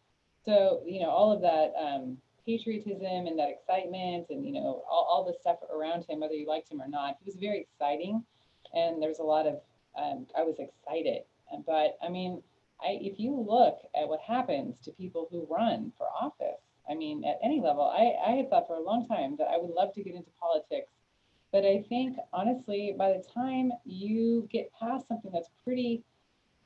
C: So, you know, all of that um, patriotism and that excitement and, you know, all, all the stuff around him, whether you liked him or not, he was very exciting. And there was a lot of, um, I was excited. But I mean, I, if you look at what happens to people who run for office, I mean, at any level, I, I had thought for a long time that I would love to get into politics but I think honestly, by the time you get past something that's pretty,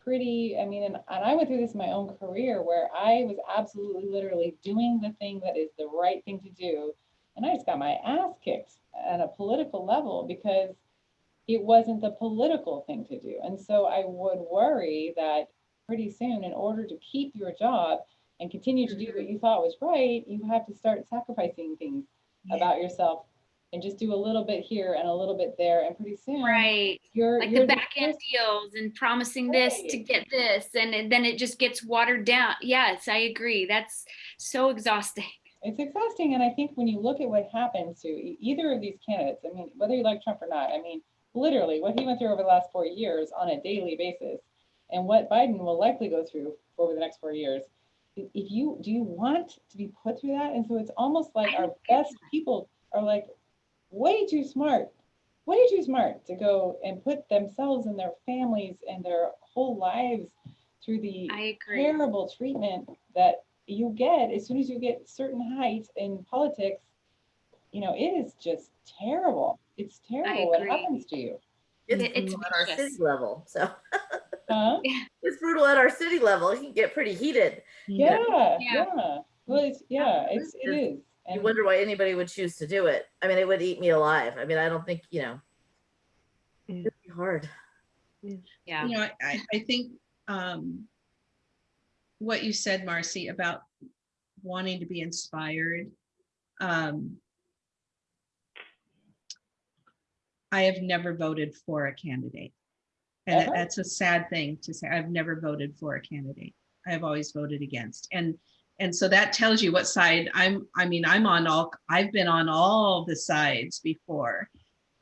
C: pretty, I mean, and, and I went through this in my own career where I was absolutely literally doing the thing that is the right thing to do. And I just got my ass kicked at a political level because it wasn't the political thing to do. And so I would worry that pretty soon, in order to keep your job and continue to do what you thought was right, you have to start sacrificing things about yourself and just do a little bit here and a little bit there. And pretty soon,
E: Right.
C: you're
E: Like
C: you're
E: the back end deals and promising this to get this and it- then it just gets watered down. Yes, I agree. That's so exhausting.
C: It's exhausting. And I think when you look at what happens to either of these candidates, I mean, whether you like Trump or not, I mean, literally what he went through over the last four years on a daily basis and what Biden will likely go through over the next four years. I- If you do you want to be put through that? And so it's almost like our best people are like way too smart, way too smart to go and put themselves and their families and their whole lives through the
E: I agree.
C: terrible treatment that you get as soon as you get certain heights in politics. You know, it is just terrible. It's terrible what happens to you.
F: It's
E: It- it's
F: brutal at our city level. So
C: Huh?
F: it's brutal at our city level. It can get pretty heated.
C: Yeah,
E: Yeah.
C: yeah. Well, it's, yeah, it's, it is.
F: You wonder why anybody would choose to do it. I mean, it would eat me alive. I mean, I don't think, you know, it'd be hard.
E: Yeah.
A: You know, I, I think um, what you said, Marcy, about wanting to be inspired. Um, I have never voted for a candidate. And that's a sad thing to say. I've never voted for a candidate. I have always voted against. And, and so that tells you what side I'm, I mean, I'm on all, I've been on all the sides before.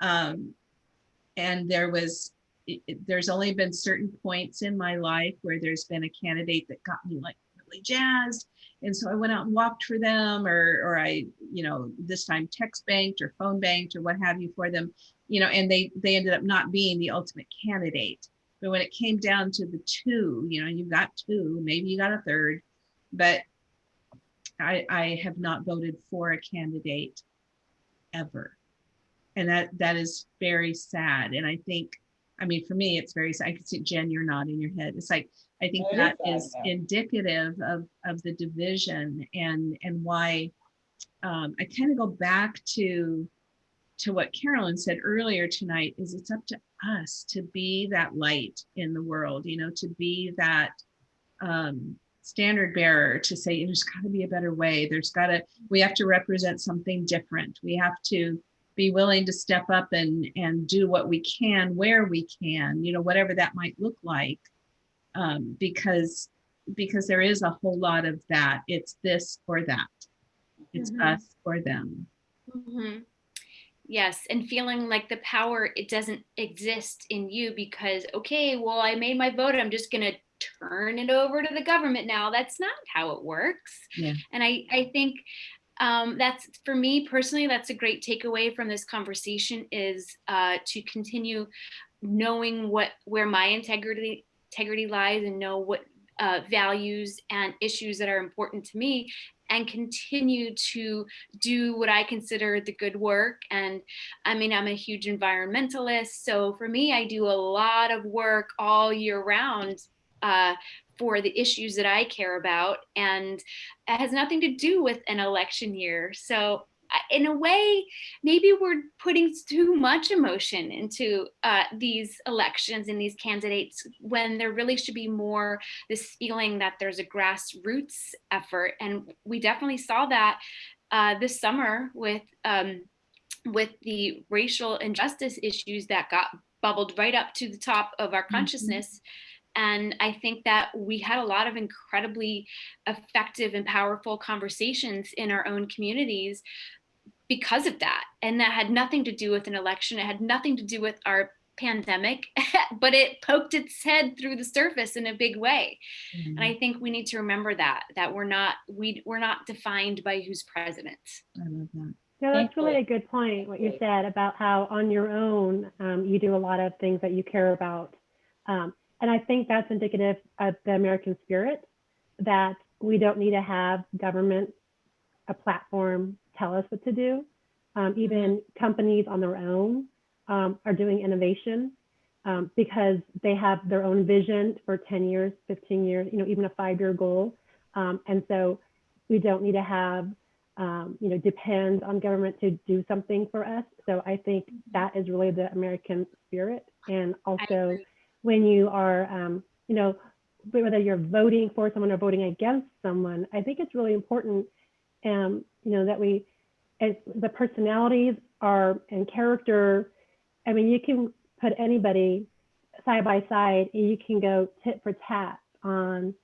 A: Um, and there was, it- it- there's only been certain points in my life where there's been a candidate that got me like really jazzed. And so I went out and walked for them or, or I, you know, this time text banked or phone banked or what have you for them, you know, and they, they ended up not being the ultimate candidate. But when it came down to the two, you know, you got two, maybe you got a third, but I, I have not voted for a candidate ever. And that, that is very sad. And I think, I mean, for me, it's very, sad. I can see Jen, you're nodding your head. It's like, I think
C: is
A: that is
C: yeah.
A: indicative of, of the division and, and why um, I kind of go back to, to what Carolyn said earlier tonight is it's up to us to be that light in the world, you know, to be that um, standard bearer to say there's got to be a better way. There's got to, we have to represent something different. We have to be willing to step up and, and do what we can where we can, you know, whatever that might look like. Um, because, because there is a whole lot of that. It's this or that. It's
E: Mhm.
A: us or them.
E: Mhm. Yes, and feeling like the power it doesn't exist in you because okay, well I made my vote, I'm just going to turn it over to the government now. That's not how it works.
A: Yeah.
E: And I I think um, that's for me personally that's a great takeaway from this conversation is uh, to continue knowing what where my integrity integrity lies and know what uh, values and issues that are important to me and continue to do what I consider the good work. And I mean, I'm a huge environmentalist. So for me, I do a lot of work all year round uh, for the issues that I care about. And it has nothing to do with an election year. So in a way, maybe we're putting too much emotion into uh, these elections and these candidates when there really should be more this feeling that there's a grassroots effort. And we definitely saw that uh, this summer with um, with the racial injustice issues that got bubbled right up to the top of our consciousness. And I think that we had a lot of incredibly effective and powerful conversations in our own communities because of that. And that had nothing to do with an election. It had nothing to do with our pandemic, but it poked its head through the surface in a big way. And I think we need to remember that, that we're not, we, we're not defined by who's president.
A: I love that.
B: No, that's really
C: Thankfully.
B: a good point, what you said about how on your own, um, you do a lot of things that you care about. Um, and I think that's indicative of the American spirit, that we don't need to have government, a platform, tell us what to do. Um, even companies on their own um, are doing innovation um, because they have their own vision for 10 years, 15 years, you know, even a five-year goal. Um, and so we don't need to have um, you know, depend on government to do something for us. So I think that is really the American spirit. And also when you are, um, you know, whether you're voting for someone or voting against someone, I think it's really important, um, you know, that we, as the personalities are and character, I mean, you can put anybody side by side and you can go tit for tat on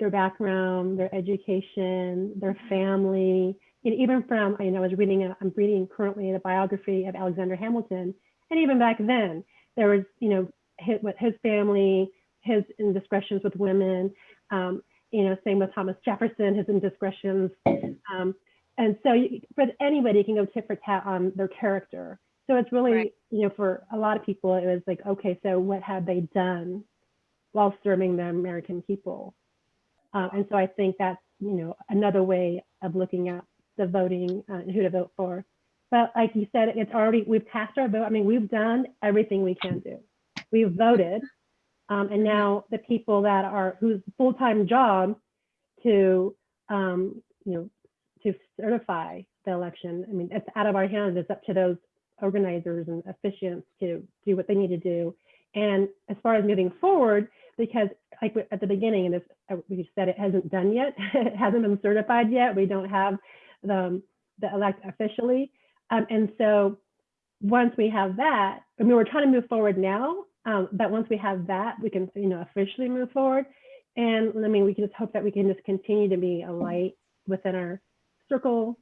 B: their background, their education, their family, and even from, know, I was reading, a, I'm reading currently the biography of Alexander Hamilton. And even back then, there was, you know, his, with his family, his indiscretions with women, um, you know, same with Thomas Jefferson, his indiscretions. Um, and so, you, but anybody can go tit for tat on their character. So it's really,
E: Right.
B: you know, for a lot of people, it was like, okay, so what have they done while serving the American people? Uh, and so I think that's, you know, another way of looking at the voting uh, and who to vote for. But like you said, it's already, we've cast our vote. I mean, we've done everything we can do. We've voted. Um, and now the people that are, whose full-time job to, um, you know, to certify the election, I mean, it's out of our hands. It's up to those organizers and officiants to do what they need to do. And as far as moving forward, because like at the beginning, and this, uh, we said it hasn't done yet, it hasn't been certified yet. We don't have the, the elect officially. Um, and so once we have that, I mean, we're trying to move forward now, um, but once we have that, we can, you know, officially move forward. And I mean, we can just hope that we can just continue to be a light within our circle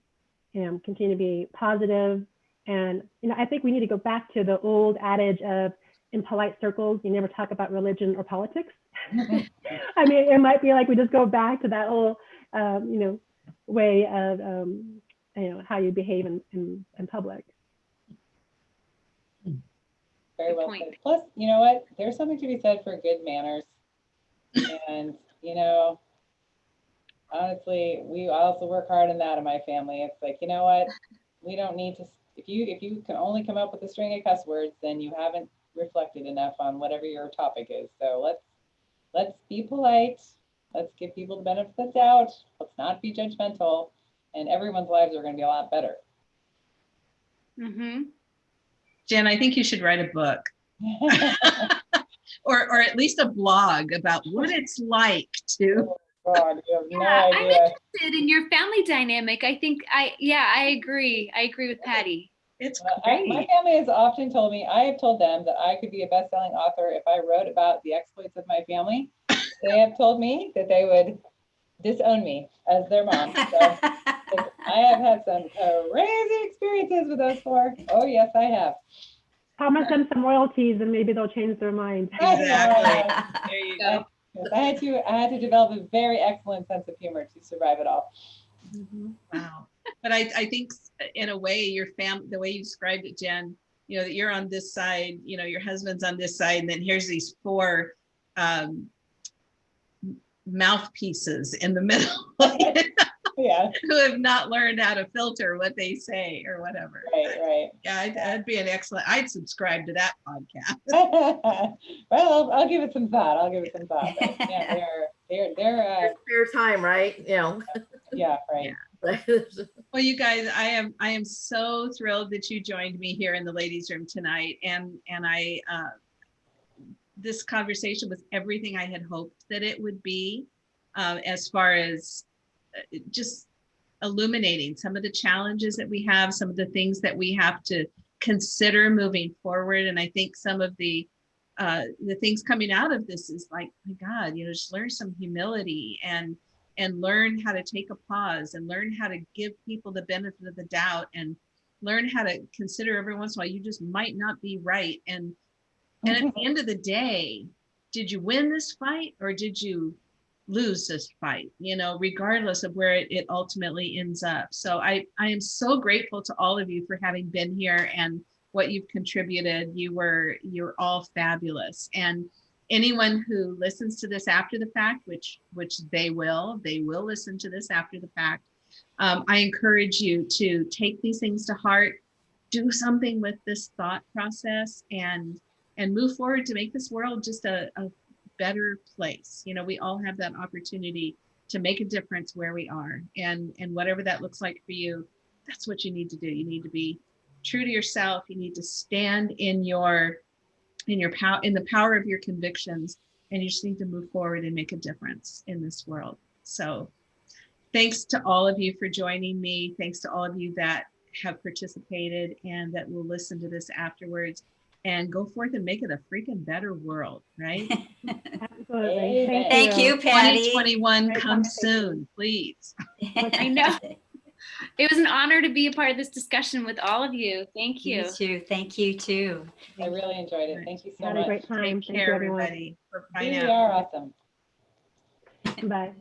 B: and continue to be positive. And, you know, I think we need to go back to the old adage of in polite circles, you never talk about religion or politics. I mean, it might be like we just go back to that whole, um, you know, way of, um, you know, how you behave in, in, in public.
C: Very
E: Good
C: well
E: point.
C: said. Plus, you know what? There's something to be said for good manners. and, you know, honestly, we also work hard on that in my family. It's like, you know what? We don't need to, if you, if you can only come up with a string of cuss words, then you haven't reflected enough on whatever your topic is. So let's, let's be polite. Let's give people the benefit of the doubt. Let's not be judgmental. And everyone's lives are going to be a lot better.
E: Mm-hmm.
A: Jen, I think you should write a book or, or at least a blog about what it's like to.
C: God, you have no
E: Yeah, I'm interested in your family dynamic. I think I, yeah, I agree. I agree with Patty.
A: It's
C: Well, I- My family has often told me, I have told them that I could be a best-selling author if I wrote about the exploits of my family. They have told me that they would disown me as their mom. So I have had some crazy experiences with those four. Oh, yes, I have.
B: Promise them some royalties and maybe they'll change their mind.
A: Exactly. There you go.
C: I had to, I had to develop a very excellent sense of humor to survive it all.
A: Wow. But I, I think in a way, your fam, the way you described it, Jen, you know, that you're on this side, you know, your husband's on this side, and then here's these four um, mouthpieces in the middle
C: Yeah,
A: who have not learned how to filter what they say or whatever.
C: right, right.
A: Yeah, I'd- that'd be an excellent, I'd subscribe to that podcast.
C: Well, I'll, I'll give it some thought. I'll give it some thought. But yeah, they're, they're, they're, uh,
F: Spare time, right? You know.
C: yeah, right.
A: Well, you guys, I am I am so thrilled that you joined me here in the ladies' room tonight, and and I uh, this conversation was everything I had hoped that it would be, uh, as far as just illuminating some of the challenges that we have, some of the things that we have to consider moving forward, and I think some of the uh, the things coming out of this is like, my God, you know, just learn some humility and and learn how to take a pause and learn how to give people the benefit of the doubt and learn how to consider every once in a while you just might not be right. And and at the end of the day did you win this fight or did you lose this fight you know regardless of where it, it ultimately ends up so i i am so grateful to all of you for having been here and what you've contributed you were you're all fabulous and anyone who listens to this after the fact, which which they will, they will listen to this after the fact. Um, I encourage you to take these things to heart, do something with this thought process, and and move forward to make this world just a, a better place. You know, we all have that opportunity to make a difference where we are, and and whatever that looks like for you, that's what you need to do. You need to be true to yourself. You need to stand in your in your power in the power of your convictions and you just need to move forward and make a difference in this world so thanks to all of you for joining me thanks to all of you that have participated and that will listen to this afterwards and go forth and make it a freaking better world right
B: Absolutely.
C: Amen.
D: Thank you, Patty.
A: 2021
B: Great
A: come
B: conversation.
A: soon please
E: I know. It was an honor to be a part of this discussion with all of you. Thank you.
D: You too. Thank you too.
C: I really enjoyed it. Thank you so
B: Had a
C: much.
B: great time.
A: take
B: Thank you,
A: care
B: everyone.
A: everybody bye
C: You are awesome.
B: Bye.